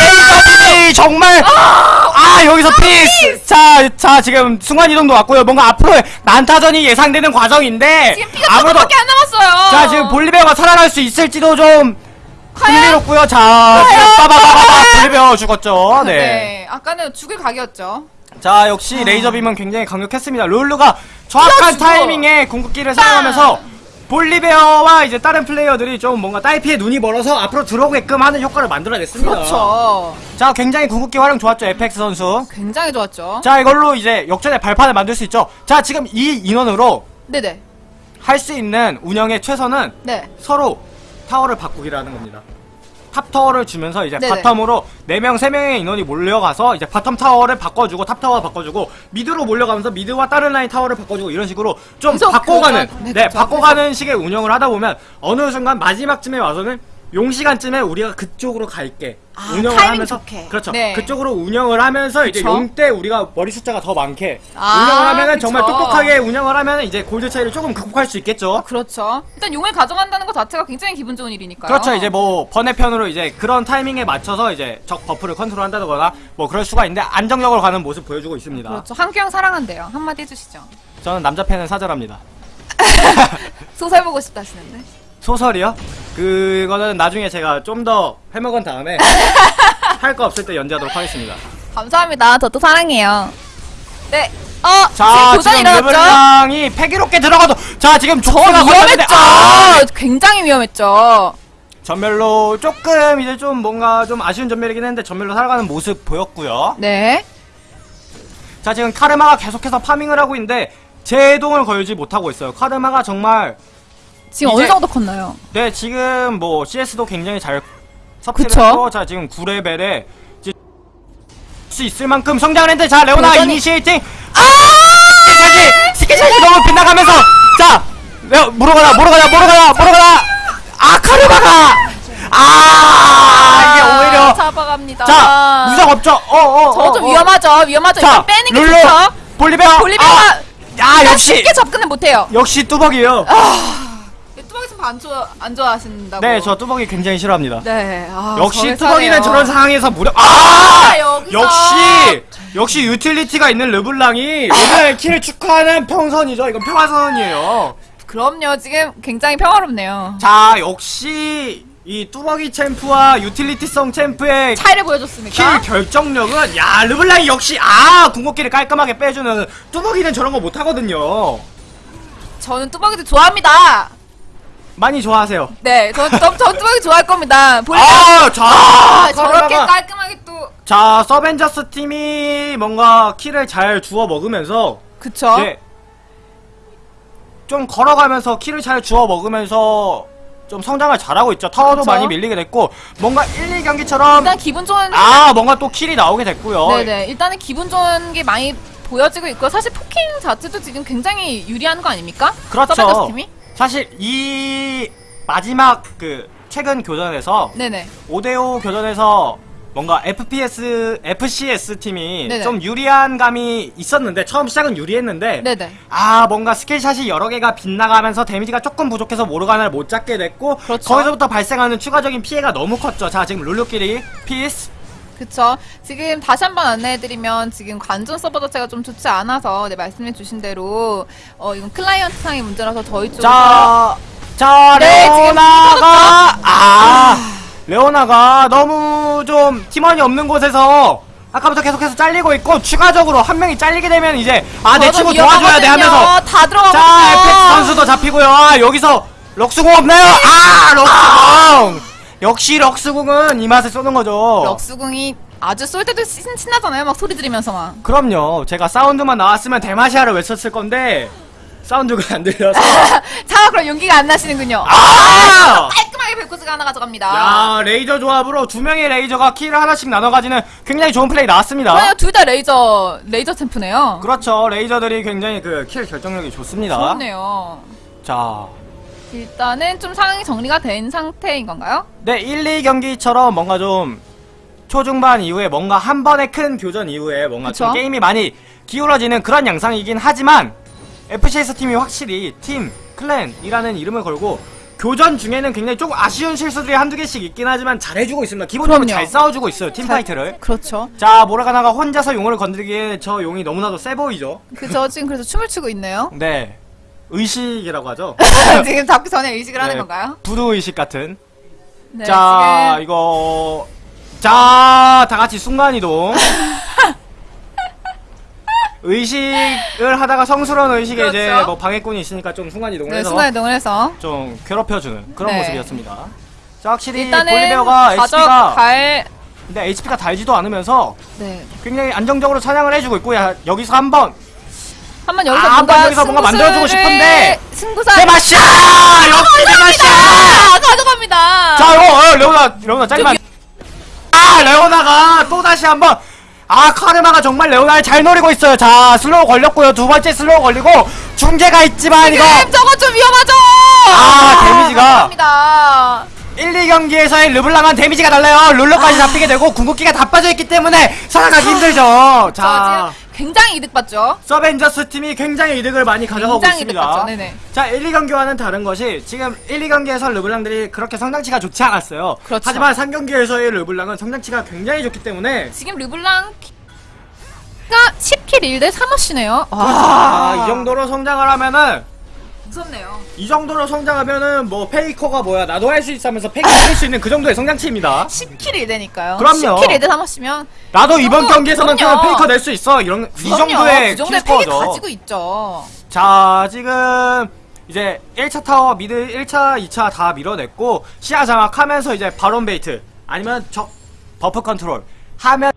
레이저 빔이 정말, 아, 여기서 피즈! 자, 자, 지금 순간이동도 왔고요. 뭔가 앞으로 난타전이 예상되는 과정인데, 지금 피가 아무래도, 조금밖에 안 남았어요. 자, 지금 볼리베어가 살아날 수 있을지도 좀, 과연? 흥미롭고요. 자, 지금 빠바바바바 볼리베어 죽었죠. 네. 네. 아까는 죽을 각이었죠. 자, 역시 레이저빔은 굉장히 강력했습니다. 룰루가 정확한 아. 죽어. 타이밍에 궁극기를 사용하면서 볼리베어와 이제 다른 플레이어들이 좀 뭔가 딸피에 눈이 멀어서 앞으로 들어오게끔 하는 효과를 만들어냈습니다. 그렇죠. 자, 굉장히 궁극기 활용 좋았죠, 에펙스 선수. 굉장히 좋았죠. 자, 이걸로 이제 역전의 발판을 만들 수 있죠. 자, 지금 이 인원으로 네네. 할 수 있는 운영의 최선은 네. 서로 타워를 바꾸기라는 겁니다. top 타워를 주면서 이제 네네. bottom으로 4명, 3명의 인원이 몰려가서 이제 bottom 타워를 바꿔주고 top 타워 바꿔주고 mid로 몰려가면서 mid와 다른 라인 타워를 바꿔주고 이런 식으로 좀 바꿔가는 그거죠. 네, 네. 바꿔가는 식의 운영을 하다 보면 어느 순간 마지막쯤에 와서는 용 시간쯤에 우리가 그쪽으로 갈게 아, 운영을 하면서 좋게. 그렇죠 네. 그쪽으로 운영을 하면서 이제 그쵸. 용때 우리가 머리 숫자가 더 많게 아, 운영을 하면은 정말 그쵸. 똑똑하게 운영을 하면 이제 골드 차이를 조금 극복할 수 있겠죠 그렇죠. 일단 용을 가져간다는 것 자체가 굉장히 기분 좋은 일이니까요. 그렇죠. 이제 뭐 번외편으로 이제 그런 타이밍에 맞춰서 이제 적 buff를 컨트롤한다거나 뭐 그럴 수가 있는데 안정적으로 가는 모습 보여주고 있습니다. 그렇죠. 한규영 사랑한대요. 한마디 해주시죠. 저는 남자 팬은 사절합니다. 소설 보고 싶다 하시는데. 소설이요? 그거는 나중에 제가 좀 더 해먹은 다음에 할 거 없을 때 연재하도록 하겠습니다. 감사합니다. 저도 사랑해요. 네. 어, 자, 지금 도전 지금 일어났죠? 르블랑이 패기롭게 들어가도 자 지금 저 조커가 걸렸는데 위험했죠. 아! 굉장히 위험했죠. 전멸로 조금 이제 좀 뭔가 좀 아쉬운 전멸이긴 했는데 전멸로 살아가는 모습 보였고요. 네. 자 지금 카르마가 계속해서 farming을 하고 있는데 제동을 걸지 못하고 있어요. 카르마가 정말 지금 어느 정도 컸나요? 네 지금 뭐 CS도 굉장히 잘 섭취를. 했고 자 지금 9레벨에 수 있을 만큼 성장을 했는데 자 레오나 여전히- initiating 아 스키샷이 스키샷이 너무 빗나가면서 자 레오 모르가나 모르가나 모르가나 모르가나 아 카르마가 아 싫어합니다. 자, 무적 없죠? 어, 어. 저 어, 좀 어. 위험하죠. 위험하죠. 자, 빼는 게 룰루, 좋죠. 볼리베어. 볼리베어가 아, 야, 역시. 쉽게 접근을 못해요. 역시 뚜벅이에요. 뚜벅이 좀안 좋아 안 좋아하신다고. 네, 저 뚜벅이 굉장히 싫어합니다. 네. 아, 역시 뚜벅이는. 저런 상황에서 무려 아! 아, 여기서. 역시 역시 유틸리티가 있는 르블랑이 오늘 kill을 축하하는 평선이죠. 이건 평화선언이에요. 그럼요. 지금 굉장히 평화롭네요. 자, 역시 이 뚜벅이 champ와 유틸리티성 champ의 차이를 보여줬습니까? kill 결정력은 야 르블랑이 역시 아 궁극기를 깔끔하게 빼주는 뚜벅이는 저런 거 못하거든요. 저는 뚜벅이도 좋아합니다. 많이 좋아하세요. 네, 전, 전, 전 뚜벅이 좋아할 겁니다. 아, 자, 아, 저렇게 깔끔하게 또. 자, 서벤져스 팀이 뭔가 kill을 잘 주워 먹으면서 그쵸? 네. 좀 걸어가면서 kill을 잘 주워 먹으면서 좀 성장을 잘하고 있죠. 타워도 그쵸. 많이 밀리게 됐고 뭔가 1, 2경기처럼 일단 기분 좋은. 아, 뭔가 또 kill이 나오게 됐고요. 네네. 일단은 기분 좋은 게 많이 보여지고 있고, 사실 poking 자체도 지금 굉장히 유리한 거 아닙니까? 그렇죠. 팀이? 사실 이 마지막 그 최근 교전에서 네네. 5대5 교전에서 뭔가 FPS, FCS 팀이 네네. 좀 유리한 감이 있었는데 처음 시작은 유리했는데 네네. 아 뭔가 skill shot이 여러 개가 빗나가면서 데미지가 조금 부족해서 모르가나를 못 잡게 됐고 그렇죠. 거기서부터 발생하는 추가적인 피해가 너무 컸죠. 자 지금 룰루끼리 피즈 그쵸. 지금 다시 한번 안내해드리면 지금 관전 서버 자체가 좀 좋지 않아서 네, 말씀해주신 대로 어 이건 클라이언트 상의 문제라서 저희 쪽에서 자, 자, 네, 레오나가, 아, 레오나가 너무 좀 팀원이 없는 곳에서 아까부터 계속해서 잘리고 있고, 추가적으로 한 명이 잘리게 되면 이제, 아, 내 친구 도와줘야 돼 하면서. 다 들어가거든요. 자, 에펙스 선수도 잡히고요. 아, 여기서, 럭스 궁 없나요? 아, 럭스 궁! 역시 럭스 궁은 이 맛에 쏘는 거죠. 럭스 궁이 아주 쏠 때도 신, 신나잖아요. 막 소리 지르면서 막. 그럼요. 제가 사운드만 나왔으면 대마시아를 외쳤을 건데, 사운드가 안 들려서. 자, 그럼 용기가 안 나시는군요. 아! 깔끔하게 벨코스가 하나 가져갑니다. 야 레이저 조합으로 두 명의 레이저가 kill을 하나씩 나눠 가지는 굉장히 좋은 플레이 나왔습니다. 그래요, 둘 다 레이저, 레이저 champ네요. 그렇죠. 레이저들이 굉장히 그 kill 결정력이 좋습니다. 좋네요. 자, 일단은 좀 상황이 정리가 된 상태인 건가요? 네 1, 2경기처럼 뭔가 좀 초중반 이후에 뭔가 한 번의 큰 교전 이후에 뭔가 좀 그쵸? 게임이 많이 기울어지는 그런 양상이긴 하지만 FCS 팀이 확실히 팀 clan이라는 이름을 걸고 교전 중에는 굉장히 조금 아쉬운 실수들이 한두 개씩 있긴 하지만 잘해주고 있습니다. 기본적으로 그럼요. 잘 싸워주고 있어요. team fight를. 그렇죠. 자, 모르가나가 혼자서 용을 건드리기에 저 용이 너무나도 세 보이죠? 그저 지금 그래서 춤을 추고 있네요. 네. 의식이라고 하죠? 지금 잡기 전에 의식을 하는 네, 건가요? 부두 의식 같은. 네, 자, 지금 이거. 자, 다 같이 순간이동. 의식을 하다가 성스러운 의식에 이제 그렇죠. 뭐 방해꾼이 있으니까 좀 순간이동을 네, 해서 순간이동을 해서 좀 괴롭혀주는 그런 네. 모습이었습니다. 자, 확실히 볼리베어가 HP가 가져갈 근데 HP가 달지도 않으면서 네. 굉장히 안정적으로 사냥을 해주고 있고 야, 여기서 한번 한번 여기서 아, 뭔가 여기서 뭔가 만들어주고 싶은데 승부사 대마샤! 역시 대마샤! 아, 가져갑니다. 자, 이거 어, 레오나, 레오나 잘리면 아, 레오나가 또 다시 한번 아, 카르마가 정말 레오나를 잘 노리고 있어요. 자, slow 걸렸고요. 두 번째 slow 걸리고 중계가 있지만 이거 저거 좀 위험하죠. 아, 데미지가. 감사합니다. 1, 2경기에서의 르블랑한 데미지가 달라요. 룰러까지 잡히게 되고 궁극기가 다 빠져있기 때문에 살아가기 힘들죠. 저 자, 굉장히 이득 봤죠. 서벤져스 팀이 굉장히 이득을 많이 가져가고 굉장히 있습니다. 자, 1, 2경기와는 다른 것이 지금 1, 2경기에서 르블랑들이 그렇게 성장치가 좋지 않았어요. 그렇죠. 하지만 3경기에서의 르블랑은 성장치가 굉장히 좋기 때문에 지금 르블랑 가 10kill 1대 3어시네요. 아, 이 정도로 성장을 하면은 무섭네요. 이 정도로 성장하면은 뭐 페이커가 뭐야 나도 할 수 있어 하면서 페이커 할수 있는 그 정도의 성장치입니다. 10kill 1대니까요. 그럼요. 10kill 1대 3어시면 나도 이번 그럼요. 경기에서만큼은 그럼요. 페이커 낼 수 있어. 이런 이 정도의 그 정도의 kill 팩이. 가지고 있죠. 자, 지금 이제 1차 타워 mid 1차, 2차 다 밀어냈고 시야 장악하면서 이제 바론 bait 아니면 적 buff 컨트롤 하면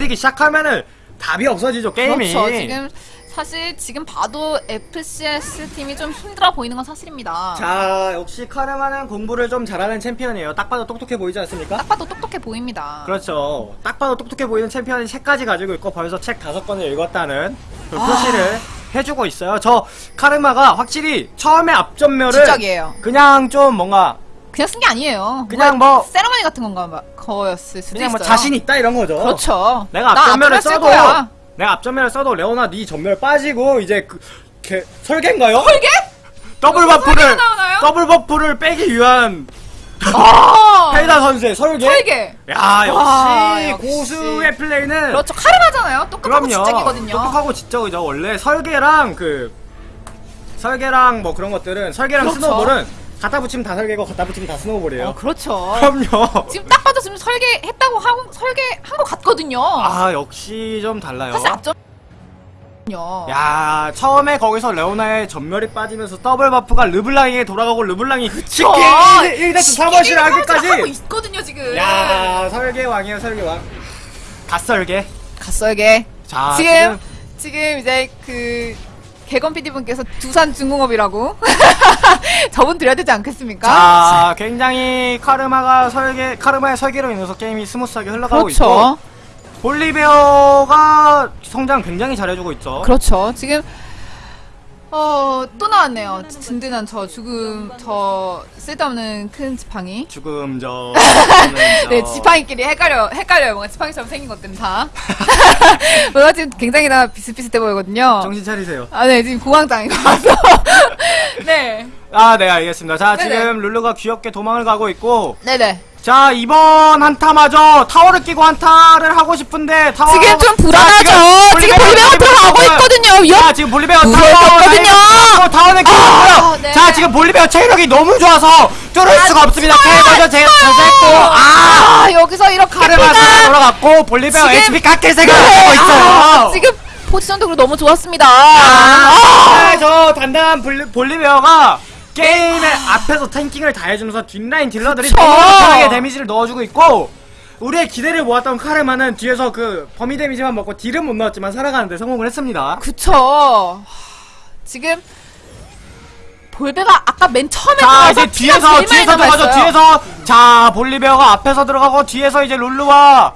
이기 시작하면은 답이 없어지죠 게임이. 그렇죠. 지금 사실 지금 봐도 FCS 팀이 좀 힘들어 보이는 건 사실입니다. 자, 역시 카르마는 공부를 좀 잘하는 챔피언이에요. 딱 봐도 똑똑해 보이지 않습니까? 딱 봐도 똑똑해 보입니다. 그렇죠. 딱 봐도 똑똑해 보이는 챔피언이 책까지 가지고 있고 벌써 책 다섯 권을 읽었다는 그 아. 표시를 해주고 있어요. 저 카르마가 확실히 처음에 앞점멸을 지적이에요. 그냥 좀 뭔가 그냥 쓴 게 아니에요. 그냥 뭔가 뭐- 세레머니 같은 건가 봐- 거였을 수도 그냥 뭐 있어요. 자신 있다 이런 거죠. 그렇죠. 내가 나 앞점멸을 써도 거야. 내가 앞점멸을 써도 레오나 네 점멸 빠지고 이제 그 개, 설계인가요? 설계? 더블 buff를? 더블 buff를 빼기 위한 아, 페이다 선수의 설계. 설계. 야 역시 와, 역시. 고수의 플레이는 그렇죠. 카르마잖아요. 똑똑하고 그럼요. 진짜이거든요. 똑똑하고 지적이죠. 원래 설계랑 그 설계랑 뭐 그런 것들은 설계랑 그렇죠. snowball은 갖다 붙이면 다 설계고 갖다 붙이면 다 snowball이에요. 어, 그렇죠. 그럼요. 지금 딱 봐도 지금 설계했다고 하고 설계한 것 같거든요. 아 역시 좀 달라요. 사실 앞점. 야 처음에 거기서 레오나의 점멸이 빠지면서 더블 buff가 르블랑에게 돌아가고 르블랑이 쉽게 어, 1death 4어시를 하고 하기까지 있거든요 지금. 야 설계왕이에요 설계왕 god설계 god설계. 자 지금 지금 이제 그 개건 PD 분께서 두산 중공업이라고 저분 드려야 되지 않겠습니까? 자 굉장히 카르마가 설계 카르마의 설계로 인해서 게임이 smooth하게 흘러가고 있고 그렇죠. 볼리베어가 성장 굉장히 잘해주고 있죠 그렇죠. 지금 어 또 나왔네요. 든든한 저 죽음 저 쓸데없는 큰 지팡이. 죽음 저 네, 지팡이끼리 헷갈려, 헷갈려요. 뭔가 지팡이처럼 생긴 것들은 다. 뭔가 지금 굉장히 다 비슷비슷해 보이거든요. 정신 차리세요 아, 네, 지금 공황장애 와서. 네. 아 네 알겠습니다 자 네네. 지금 룰루가 귀엽게 도망을 가고 있고 네네. 자 이번 한타마저 타워를 끼고 한타를 하고 싶은데 타워 지금 좀 자, 불안하죠. 지금 볼리베어가 들어가고 있거든요. 위험. 자 지금 볼리베어 타워 무서웠거든요. 타워, 타워는 끼고 아, 네. 자 지금 볼리베어 체력이 너무 좋아서 뚫을 수가 없습니다 캐거저 제가 됐고 아 아, 여기서 이렇게 피가 돌아갔고 볼리베어 지금- HP 깎일 생각을 하고 있어요 아, 지금 포지션도 그리고 너무 좋았습니다. 아, 저 단단한 볼리, 볼리베어가 게임의 앞에서 탱킹을 다 해주면서 뒷라인 딜러들이 그쵸. 너무 편하게 데미지를 넣어주고 있고 우리의 기대를 모았던 카르마는 뒤에서 그 범위 데미지만 먹고 딜은 못 넣었지만 살아가는데 성공을 했습니다. 그쵸. 지금 볼베가 아까 맨 처음에 자 이제 뒤에서 뒤에서 들어가죠. 뒤에서 자 볼리베어가 앞에서 들어가고 뒤에서 이제 룰루와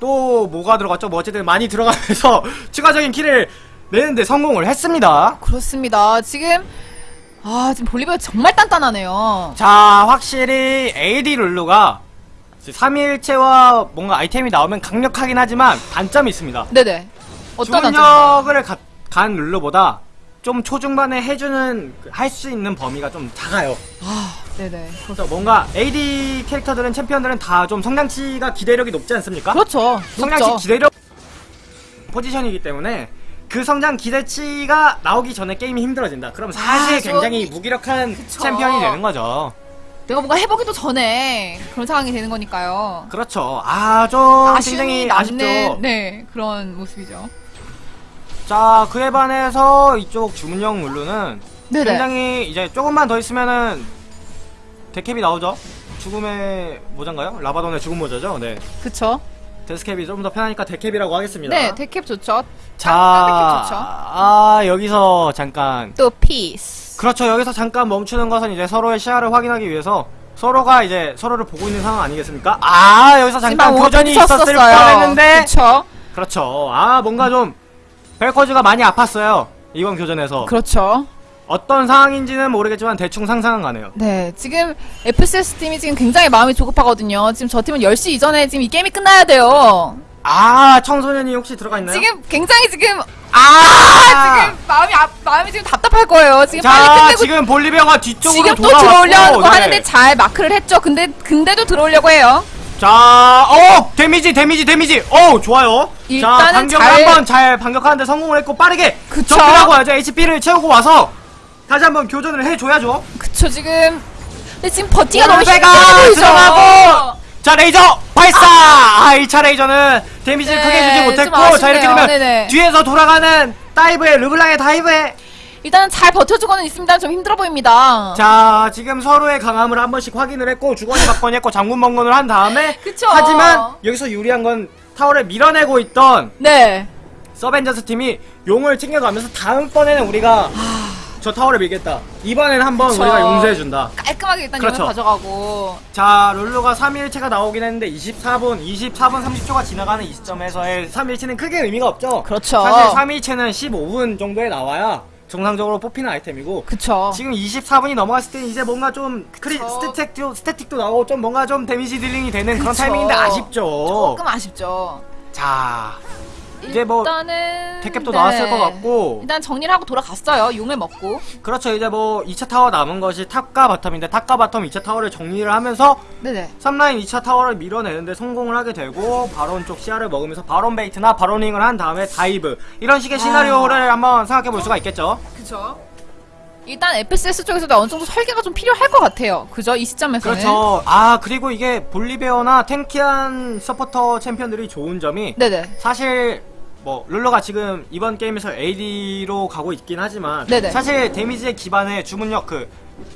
또 뭐가 들어갔죠 뭐 어쨌든 많이 들어가면서 추가적인 킬을 내는데 성공을 했습니다 그렇습니다. 지금 아 지금 볼리베어 정말 단단하네요. 자 확실히 AD 룰루가 3일체와 뭔가 아이템이 나오면 강력하긴 하지만 단점이 있습니다 네네. 어떤 가- 간 룰루보다 좀 초중반에 해주는 할 수 있는 범위가 좀 작아요 아 네네. 그래서 뭔가 AD 캐릭터들은 챔피언들은 다 좀 성장치가 기대력이 높지 않습니까? 그렇죠. 성장치 높죠. 기대력 포지션이기 때문에 그 성장 기대치가 나오기 전에 게임이 힘들어진다. 그럼 사실 아, 굉장히 좀- 무기력한 그쵸. 챔피언이 되는 거죠. 내가 뭔가 해보기도 전에 그런 상황이 되는 거니까요. 그렇죠. 아, 좀 굉장히 아쉽죠. 네 그런 모습이죠. 자, 그에 반해서 이쪽 주문형 룰루는 네네. 굉장히 이제 조금만 더 있으면은 데캡이 나오죠. 죽음의 모자인가요? 라바돈의 죽음 모자죠. 네. 그쵸. 데스캡이 좀 더 편하니까 데캡이라고 하겠습니다. 네 데캡 좋죠. 자, 데캡 좋죠. 아, 여기서 잠깐 또 피스. 그렇죠. 여기서 잠깐 멈추는 것은 이제 서로의 시야를 확인하기 위해서 서로가 이제 서로를 보고 있는 상황 아니겠습니까? 아, 여기서 잠깐 교전이 있었을. 뻔했는데. 그쵸. 그렇죠. 아, 뭔가 좀 벨코즈가 많이 아팠어요. 이번 교전에서. 그렇죠. 어떤 상황인지는 모르겠지만 대충 상상은 가네요. 네, 지금 FCS 팀이 지금 굉장히 마음이 조급하거든요. 지금 저 팀은 10시 이전에 지금 이 게임이 끝나야 돼요. 아, 청소년이 혹시 들어가 있나요? 지금 굉장히 지금 아, 지금 마음이 아, 마음이 지금 답답할 거예요. 지금 빨리 자, 끝내고 지금 볼리베어가 뒤쪽으로 지금 또 들어오려고 네. 하는데 잘 마크를 했죠. 근데 근데도 들어오려고 해요. 자, 어, 데미지, 데미지, 데미지. 어, 좋아요. 자, 반격을 잘- 한번 잘 반격하는데 성공을 했고 빠르게 그쵸? 접근하고 와야죠. HP를 채우고 와서 다시 한번 교전을 해줘야죠. 그쵸 지금. 근데 지금 버티가 너무 힘들어. 들어가고 자, 레이저 발사. 아, 1차 레이저는 데미지를 네, 크게 주지 좀 못했고, 자 이렇게. 되면 네네. 뒤에서 돌아가는 다이브에 르블랑의 다이브에 일단은 잘 버텨주고는 있습니다. 좀 힘들어 보입니다. 자, 지금 서로의 강함을 한 번씩 확인을 했고 주거니 받거니 했고 장군 번건을 한 다음에 그쵸. 하지만 여기서 유리한 건 타워를 밀어내고 있던 네. 서벤져스 팀이 용을 챙겨가면서 다음번에는 우리가 저 타워를 밀겠다. 이번에는 한번 그쵸. 우리가 용서해준다. 깔끔하게 일단 그렇죠. 용을 가져가고. 자, 룰루가 3일체가 나오긴 했는데 24분, 24분 30초가 지나가는 이 시점에서의 3일체는 크게 의미가 없죠. 그렇죠. 사실 3일체는 15분 정도에 나와야 정상적으로 뽑히는 아이템이고 그쵸. 지금 24분이 넘어갔을 때 이제 뭔가 좀 크리. 스태틱도 스태틱도 나오고 좀 뭔가 좀 데미지 dealing이 되는 그런 그쵸. 타이밍인데 아쉽죠. 조금 아쉽죠. 자 이제 뭐 일단은 데캡도 네. 나왔을 것 같고 일단 정리를 하고 돌아갔어요. 용을 먹고. 그렇죠 이제 뭐 2차 타워 남은 것이 top과 bottom인데 top과 bottom 2차 타워를 정리를 하면서 네네. 3라인 2차 타워를 밀어내는데 성공을 하게 되고 바론 쪽 시야를 먹으면서 바론 bait나 바로닝을 한 다음에 dive 이런 식의 시나리오를 한번 생각해 볼 수가 있겠죠. 그쵸. 일단 FSS 쪽에서도 어느 정도 설계가 좀 필요할 것 같아요. 그죠? 이 시점에서는. 그렇죠. 아 그리고 이게 볼리베어나 tanky한 서포터 챔피언들이 좋은 점이 네네. 사실 뭐 룰루가 지금 이번 게임에서 AD로 가고 있긴 하지만 네네. 사실 데미지의 기반에 주문력 그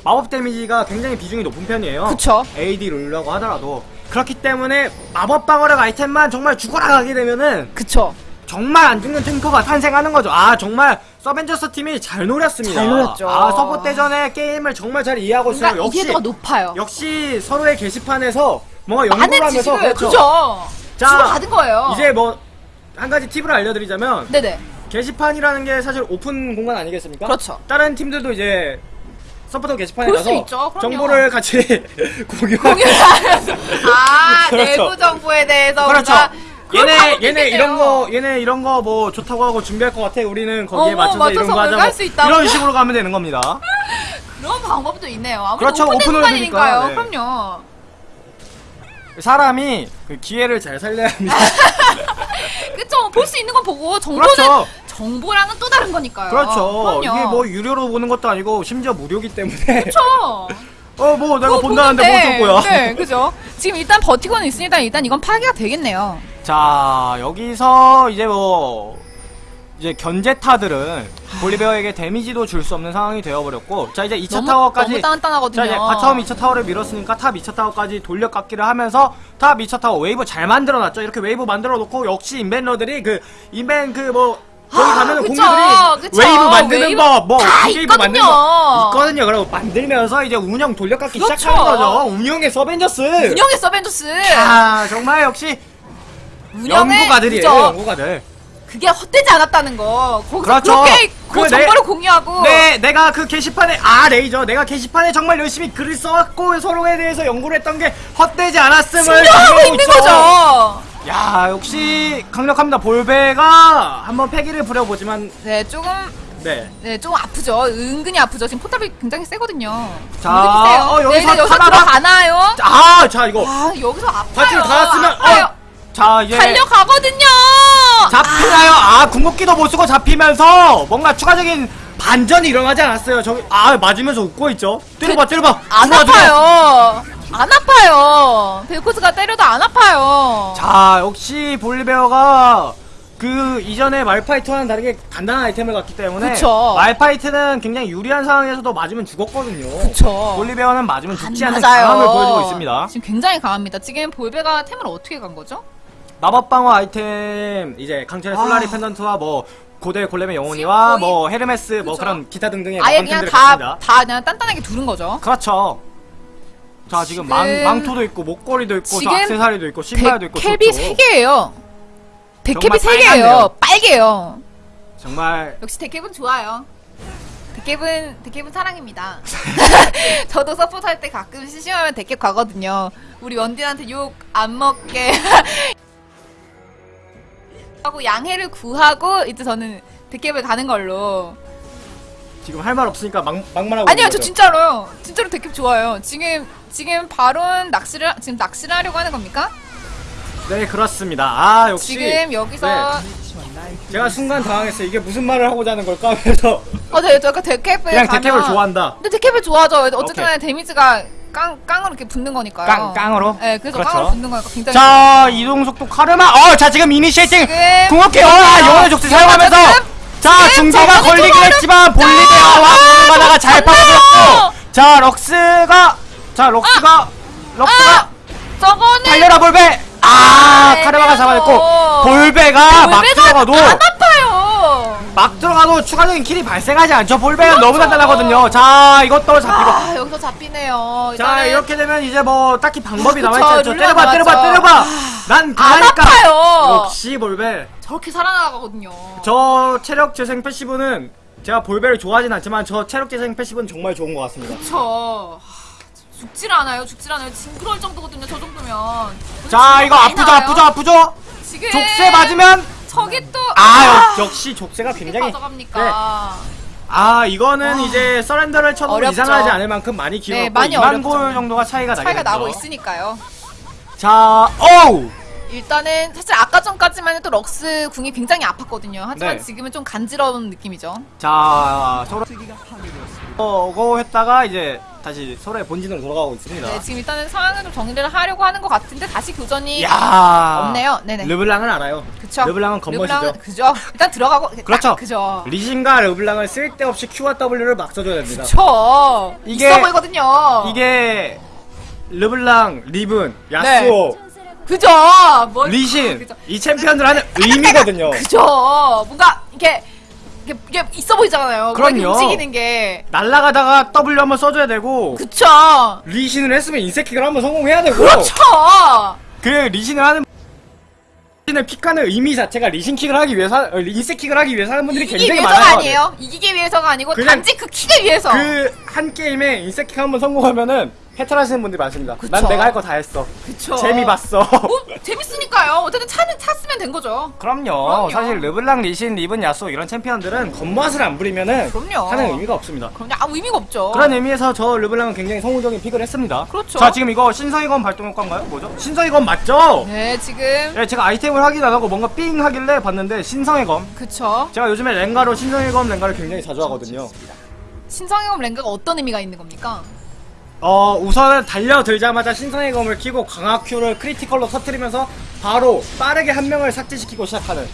마법 데미지가 굉장히 비중이 높은 편이에요. 그쵸. AD 룰루라고 하더라도 그렇기 때문에 마법 방어력 아이템만 정말 죽어라 가게 되면은 그쵸. 정말 안 죽는 탱커가 탄생하는 거죠. 아 정말 서벤져스 팀이 잘 노렸습니다. 잘 노렸죠. 아 서폿 대전에 게임을 정말 잘 이해하고 있어요. 뭔가 역시 이해도가 높아요. 역시 서로의 게시판에서 뭔가 연구를 하면서 지식을 그렇죠. 그죠. 자, 주고받은 거예요. 이제 뭐 한 가지 팁을 알려드리자면 네네. 게시판이라는 게 사실 오픈 공간 아니겠습니까? 그렇죠. 다른 팀들도 이제 서포터 게시판에 가서 있죠. 정보를 같이 공유하고 아 그렇죠. 내부 정보에 대해서 그렇죠. 얘네 얘네. 이런 거 얘네 이런 거 뭐 좋다고 하고 준비할 것 같아. 우리는 거기에 어, 맞춰서, 맞춰서 이런 거 할수 있다고? 이런 식으로 가면 되는 겁니다. 그런 방법도 있네요. 그렇죠. 오픈을 공간이니까요. 네. 그럼요. 사람이 그 기회를 잘 살려야 합니다. 그쵸. 볼 수 있는 건 보고 정보는 그렇죠. 정보랑은 또 다른 거니까요. 그렇죠. 그럼요. 이게 뭐 유료로 보는 것도 아니고 심지어 무료기 때문에 그렇죠. 어뭐 내가 본다는데 보는데, 뭐 거야. 네, 그죠. 지금 일단 버티고는 있으니까 일단 이건 파괴가 되겠네요. 자 여기서 이제 뭐 이제 견제타들은 볼리베어에게 데미지도 줄 수 없는 상황이 되어버렸고 자 이제 2차 너무, 타워까지 너무 단단하거든요. 자 이제 bottom 2차 타워를 밀었으니까 top 2차 타워까지 돌려깎기를 하면서 top 2차 타워 웨이브 잘 만들어놨죠 이렇게 웨이브 만들어놓고 역시 인벤러들이 그 인벤 그뭐 거기 아, 가면은 그쵸, 공유들이 그쵸. 웨이브 만드는 웨이브 법뭐 다 웨이브 만드는. 법 있거든요 그리고 만들면서 이제 운영 돌려깎기 그렇죠. 시작하는 거죠 운영의 서벤져스 운영의 서벤져스. 아 정말 역시 연구가들이에요. 연구가들 그게 헛되지 않았다는 거. 거기서 그렇죠. 그렇게 그 그 정보를 내- 공유하고. 네, 내가 그 게시판에 아 레이저 내가 게시판에 정말 열심히 글을 써왔고 서로에 대해서 연구를 했던 게 헛되지 않았음을 증명하고 있는 있죠. 거죠. 야 역시 강력합니다. 볼베가 한번 패기를 부려보지만 네, 조금 네. 네, 조금 아프죠. 은근히 아프죠. 지금 포탑이 굉장히 세거든요. 자. 어, 여기서 네, 네, 여기서 들어가나요? 아 자 이거 아, 여기서 아파요. 파티를 닿았으면 아파요. 어. 자 이제 달려가거든요. 잡히나요? 아 궁극기도 못 쓰고 잡히면서 뭔가 추가적인 반전이 일어나지 않았어요. 저기 아 맞으면서 웃고 있죠. 때려봐 때려봐. 안. 아파요. 안 아파요. 벨코스가 때려도 안 아파요. 자 역시 볼리베어가 그 이전에 말파이트와는 다르게 단단한 아이템을 갖기 때문에 그쵸. 말파이트는 굉장히 유리한 상황에서도 맞으면 죽었거든요. 그쵸. 볼리베어는 맞으면 안 죽지 않는 맞아요. 강함을 보여주고 있습니다. 지금 굉장히 강합니다. 지금 볼베가 템을 어떻게 간 거죠? 마법 방어 아이템 이제 강철의 아. 솔라리 펜던트와 뭐 고대 골렘의 영혼이와 뭐 헤르메스 뭐 그쵸. 그런 기타 등등의 아예 그냥 마법템들을 다, 그냥 단단하게 두른 거죠. 그렇죠. 자 지금, 지금- 망, 망토도 있고 목걸이도 있고 저 악세사리도 있고 신발도 있고 캡이. 3개예요. 정말 데캡이 빨갛네요. 3개예요. 빨개요. 정말 역시 데캡은 좋아요. 데캡은 데캡은 사랑입니다. 저도 서포트 할 때 가끔 심심하면 데캡 가거든요. 우리 원딜한테 욕 안 먹게 하고 양해를 구하고 이제 저는 데캡을 가는 걸로. 지금 할 말 없으니까 막, 막말하고 아니요, 저. 진짜로요. 진짜로 데캡 좋아요. 지금 지금 바론 낚시를 지금 낚시를 하려고 하는 겁니까? 네 그렇습니다. 아 역시 지금 여기서 네. 제가 순간 당황했어요. 이게 무슨 말을 하고자 하는 걸까? 그래서 어, 네, 저 데캡을 그냥 가면- 데캡을 좋아한다. 근데 데캡을 좋아하죠. 어쨌든. 데미지가 깡 깡으로 이렇게 붙는 거니까요. 깡- 깡으로? 네, 그래서 그렇죠. 깡으로 붙는 거니까 굉장히. 자 이동 속도 카르마. 어 자 지금 이니시에이팅 궁극기 와 영혼의 족쇄 사용하면서 자 저번에 걸리긴 했지만 볼리베어와 볼바다가 잘 파고들었고 자 럭스가 자 럭스가 럭스가 아! 저거는 달려라 볼베. 아 아, 카르마가 잡아냈고. 볼베가 막 볼베가 들어가도 안 아파요. 막 들어가도 추가적인 킬이 발생하지 않죠. 볼베가 너무 단단하거든요. 자 이것도 잡히고. 그렇죠. 아, 여기서 잡히네요. 자 이렇게 되면 이제 뭐 딱히 방법이 아. 남아있지 않죠. 때려봐 때려봐. 때려봐. 난안 강하니까. 아파요. 역시 볼베. 저렇게 살아나가거든요. 저 체력 재생 패시브는 제가 볼베를 좋아하진 않지만 저 체력 재생 패시브는 정말 좋은 것 같습니다. 그쵸. 하, 죽질 않아요. 죽질 않아요. 징그러울 정도거든요. 저 정도면. 자 이거 아프죠 나와요. 아프죠 아프죠 지금 족쇄 맞으면 저게 또아 역- 역시 족쇄가 굉장히 가져갑니까? 네. 아 이거는 와. 이제 서렌더를 쳐도 어렵죠. 이상하지 않을 만큼 많이 길었고 네, 많이 2만 어렵죠. 골 정도가 차이가 나게 차이가. 나고 있으니까요. 자 어우 일단은 사실 아까 전까지만 해도 럭스 궁이 굉장히 아팠거든요. 하지만 네. 지금은 좀 간지러운 느낌이죠. 자 서로 어고 했다가 이제 다시 서로의 본진으로 돌아가고 있습니다. 네, 지금 일단은 상황을 좀 정리를 하려고 하는 것 같은데 다시 교전이 야 없네요. 네네. 르블랑은 알아요. 그쵸. 르블랑은 겉멋이죠. 그죠. 일단 들어가고 그렇죠. 딱 그죠. 리신과 르블랑을 쓸데없이 Q와 W를 막 써줘야 됩니다. 그쵸. 이게- 있어 보이거든요. 이게 르블랑, 리븐, 야스오, 그죠. 뭘- 리신 네. 그죠. 이 챔피언들 하는 의미거든요. 그죠. 뭔가 이게 이게, 이게 있어 보이잖아요. 그럼요. 움직이는 게. 날라가다가 W 한번 써줘야 되고 그쵸. 리신을 했으면 인세킥을 한번 성공해야 되고 그렇죠. 그 리신을 하는 리신을 pick하는 의미 자체가 리신킥을 하기 위해서 어, 인세킥을 하기 위해서 하는 분들이 이기기 굉장히 위해서가 많아요. 아니에요. 이기기 위해서가 아니고 단지 그 킥을 위해서. 그 한 게임에 인세킥 한번 성공하면은 해탈하시는 분들이 많습니다. 그쵸. 난 내가 할 거 다 했어. 그쵸. 재미 봤어. 뭐 재밌으니까요. 어쨌든 차는 찼으면 된 거죠. 그럼요. 그럼요. 사실 르블랑, 리신, 리븐, 야스오 이런 챔피언들은 겉멋을 안 부리면은 그럼요. 하는 의미가 없습니다. 그럼 아무 의미가 없죠. 그런 의미에서 저 르블랑은 굉장히 성공적인 pick을 했습니다. 그렇죠. 자, 지금 이거 신성의검 발동 효과인가요? 뭐죠? 신성의검 맞죠? 네, 지금 네, 제가 아이템을 확인 안 하고 뭔가 삥 하길래 봤는데 신성의 검. 그쵸. 제가 요즘에 렝가로 신성의 검 렝가를 굉장히 자주 하거든요. 신성검 렝가가 어떤 의미가 있는 겁니까? 어, 우선은 달려들자마자 신성의 검을 키고 강화 Q를 critical로 터트리면서 바로 빠르게 한 명을 삭제시키고 시작하는.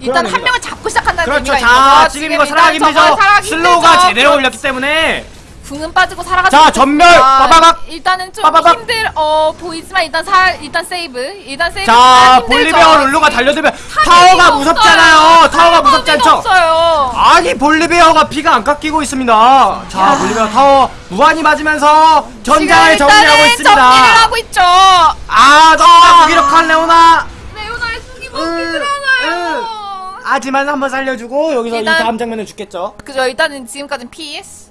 일단 한 명을 잡고 시작한다는 그렇죠. 의미가 자, 있는 거죠. 지금 이거 저거 힘들죠. slow가. 제대로 올렸기 때문에 궁은 빠지고 살아가지 자. 점멸! 빠바박! 일단은 좀 빠바박! 힘들 어 보이지만 일단 사 일단 세이브 일단 세이브 자, 힘들죠. 볼리베어 룰루가 달려들면 타워가. 무섭잖아요. 타워가 무섭지 않죠? 없어요. 아니 볼리베어가 피가 안 깎이고 있습니다. 자, 볼리베어 타워 무한히 맞으면서 전장을 정리하고 있습니다. 정리를 하고 있죠. 아, 너무나 무기력한 레오나. 레오나의 으, 들어나요. 하지만 한번 살려주고 여기서 이 다음 장면은 죽겠죠. 그죠 일단은 지금까지는 PS.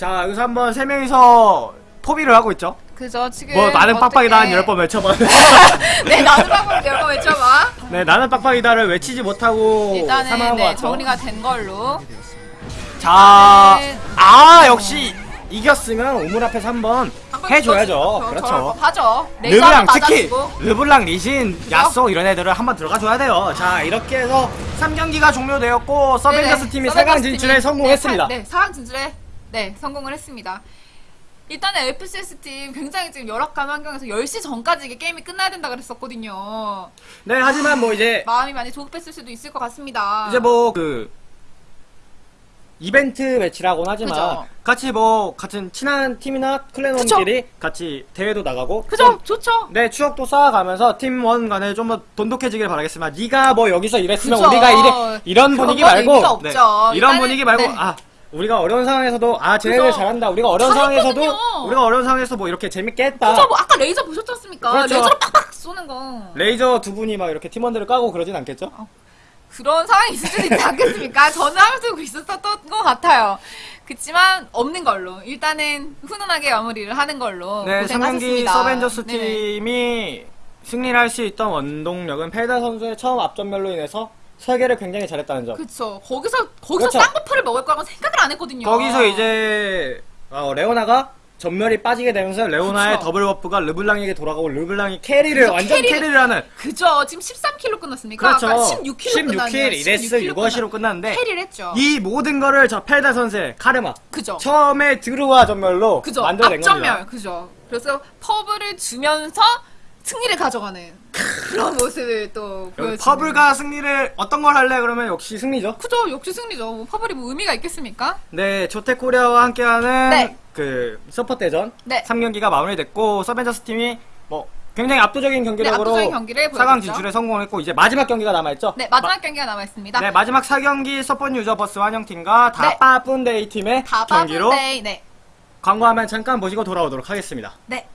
자, 여기서 한번 세 명이서 포비를 하고 있죠. 그죠 지금 뭐 나는 빡빡이다 한 어떻게- 열번 외쳐봐. 네 나는 빡빡이 열번 외쳐봐. 네, 나는 빡빡이다를 외치지 못하고 일단은 네. 정리가 된 걸로. 자, 일단은- 아 역시 이겼으면 우물 앞에서 한번 해줘야죠. 그렇죠. 저- 하죠. 르블랑 특히. 르블랑 리신 야쏘 이런 애들을 한번 들어가 줘야 돼요. 자 이렇게 해서 3경기가 종료되었고 서벤져스 팀이 서벤져스 4강 진출에 성공했습니다. 네, 사- 네, 4강 진출에 네, 성공을 했습니다. 일단은 FCS 팀 굉장히 지금 열악한 환경에서 10시 전까지 이게 게임이 끝나야 된다 그랬었거든요. 네 하지만 뭐 이제 마음이 많이 조급했을 수도 있을 것 같습니다. 이제 뭐 그 이벤트 매치라고는 하지만 그죠. 같이 뭐 같은 친한 팀이나 클랜원끼리 같이 대회도 나가고 그죠? 좀 좋죠? 네 추억도 쌓아가면서 팀원 간에 좀 더 돈독해지길 바라겠습니다. 네가 뭐 여기서 이랬으면 그죠. 우리가 이래 이런 그런 분위기 건 말고. 네, 이런 분위기 말고 네. 아 우리가 어려운 상황에서도 아 쟤네들. 잘한다. 우리가 어려운 상황에서도 잘했거든요. 우리가 어려운 상황에서 뭐 이렇게 재밌게 했다. 그죠? 뭐 아까 레이저 보셨지 않습니까? 그렇죠. 레이저로 빡빡 쏘는 거. 레이저 두 분이 막 이렇게 팀원들을 까고 그러진 않겠죠? 그런 상황이 있을 수도 있지 않겠습니까? 저는 하면서 있었던 것 같아요. 그치만 없는 걸로 일단은 훈훈하게 마무리를 하는 걸로 네, 3경기 고생하셨습니다. 서벤져스 네네. 팀이 승리를 할 수 있던 원동력은 펠다 선수의 처음 앞점멸로 인해서 설계를 굉장히 잘했다는 점. 그쵸. 거기서 거기서 그렇죠. 쌍buff를 먹을 거라고 생각을 안 했거든요. 거기서 이제 어, 레오나가 전멸이 빠지게 되면서 레오나의 그쵸. double buff가 르블랑에게 돌아가고 르블랑이 carry를 완전 carry를- carry를 하는 그죠. 지금 13kill로 끝났습니까? 그렇죠. 아까 16킬로 16킬 이레스 6어시로 끝났는데 carry를 했죠. 이 모든 거를 저 펠다 선수의 카르마 그죠. 처음에 드루와 전멸로 그죠. 만들어낸 겁니다. 앞전멸. 그죠. 그래서 퍼블을 주면서 승리를 가져가는 그런 모습을 또 보여주는. 퍼블과 승리를 어떤 걸 할래 그러면 역시 승리죠. 그죠. 역시 승리죠. 뭐 퍼블이 뭐 의미가 있겠습니까? 네, 조텍코리아와 함께하는 네. 그 서폿 대전 네. 3경기가 마무리됐고 서벤져스 팀이 뭐 굉장히 압도적인 경기력으로 네, 압도적인 경기를 4강 보여줬죠. 진출에 성공했고 이제 마지막 경기가 남아있죠. 네, 마지막 경기가 남아있습니다. 네, 마지막 4경기 서폿 유저버스 환영팀과 네. 다빠뿐데이 팀의 경기로 네. 광고하면 잠깐 보시고 돌아오도록 하겠습니다. 네.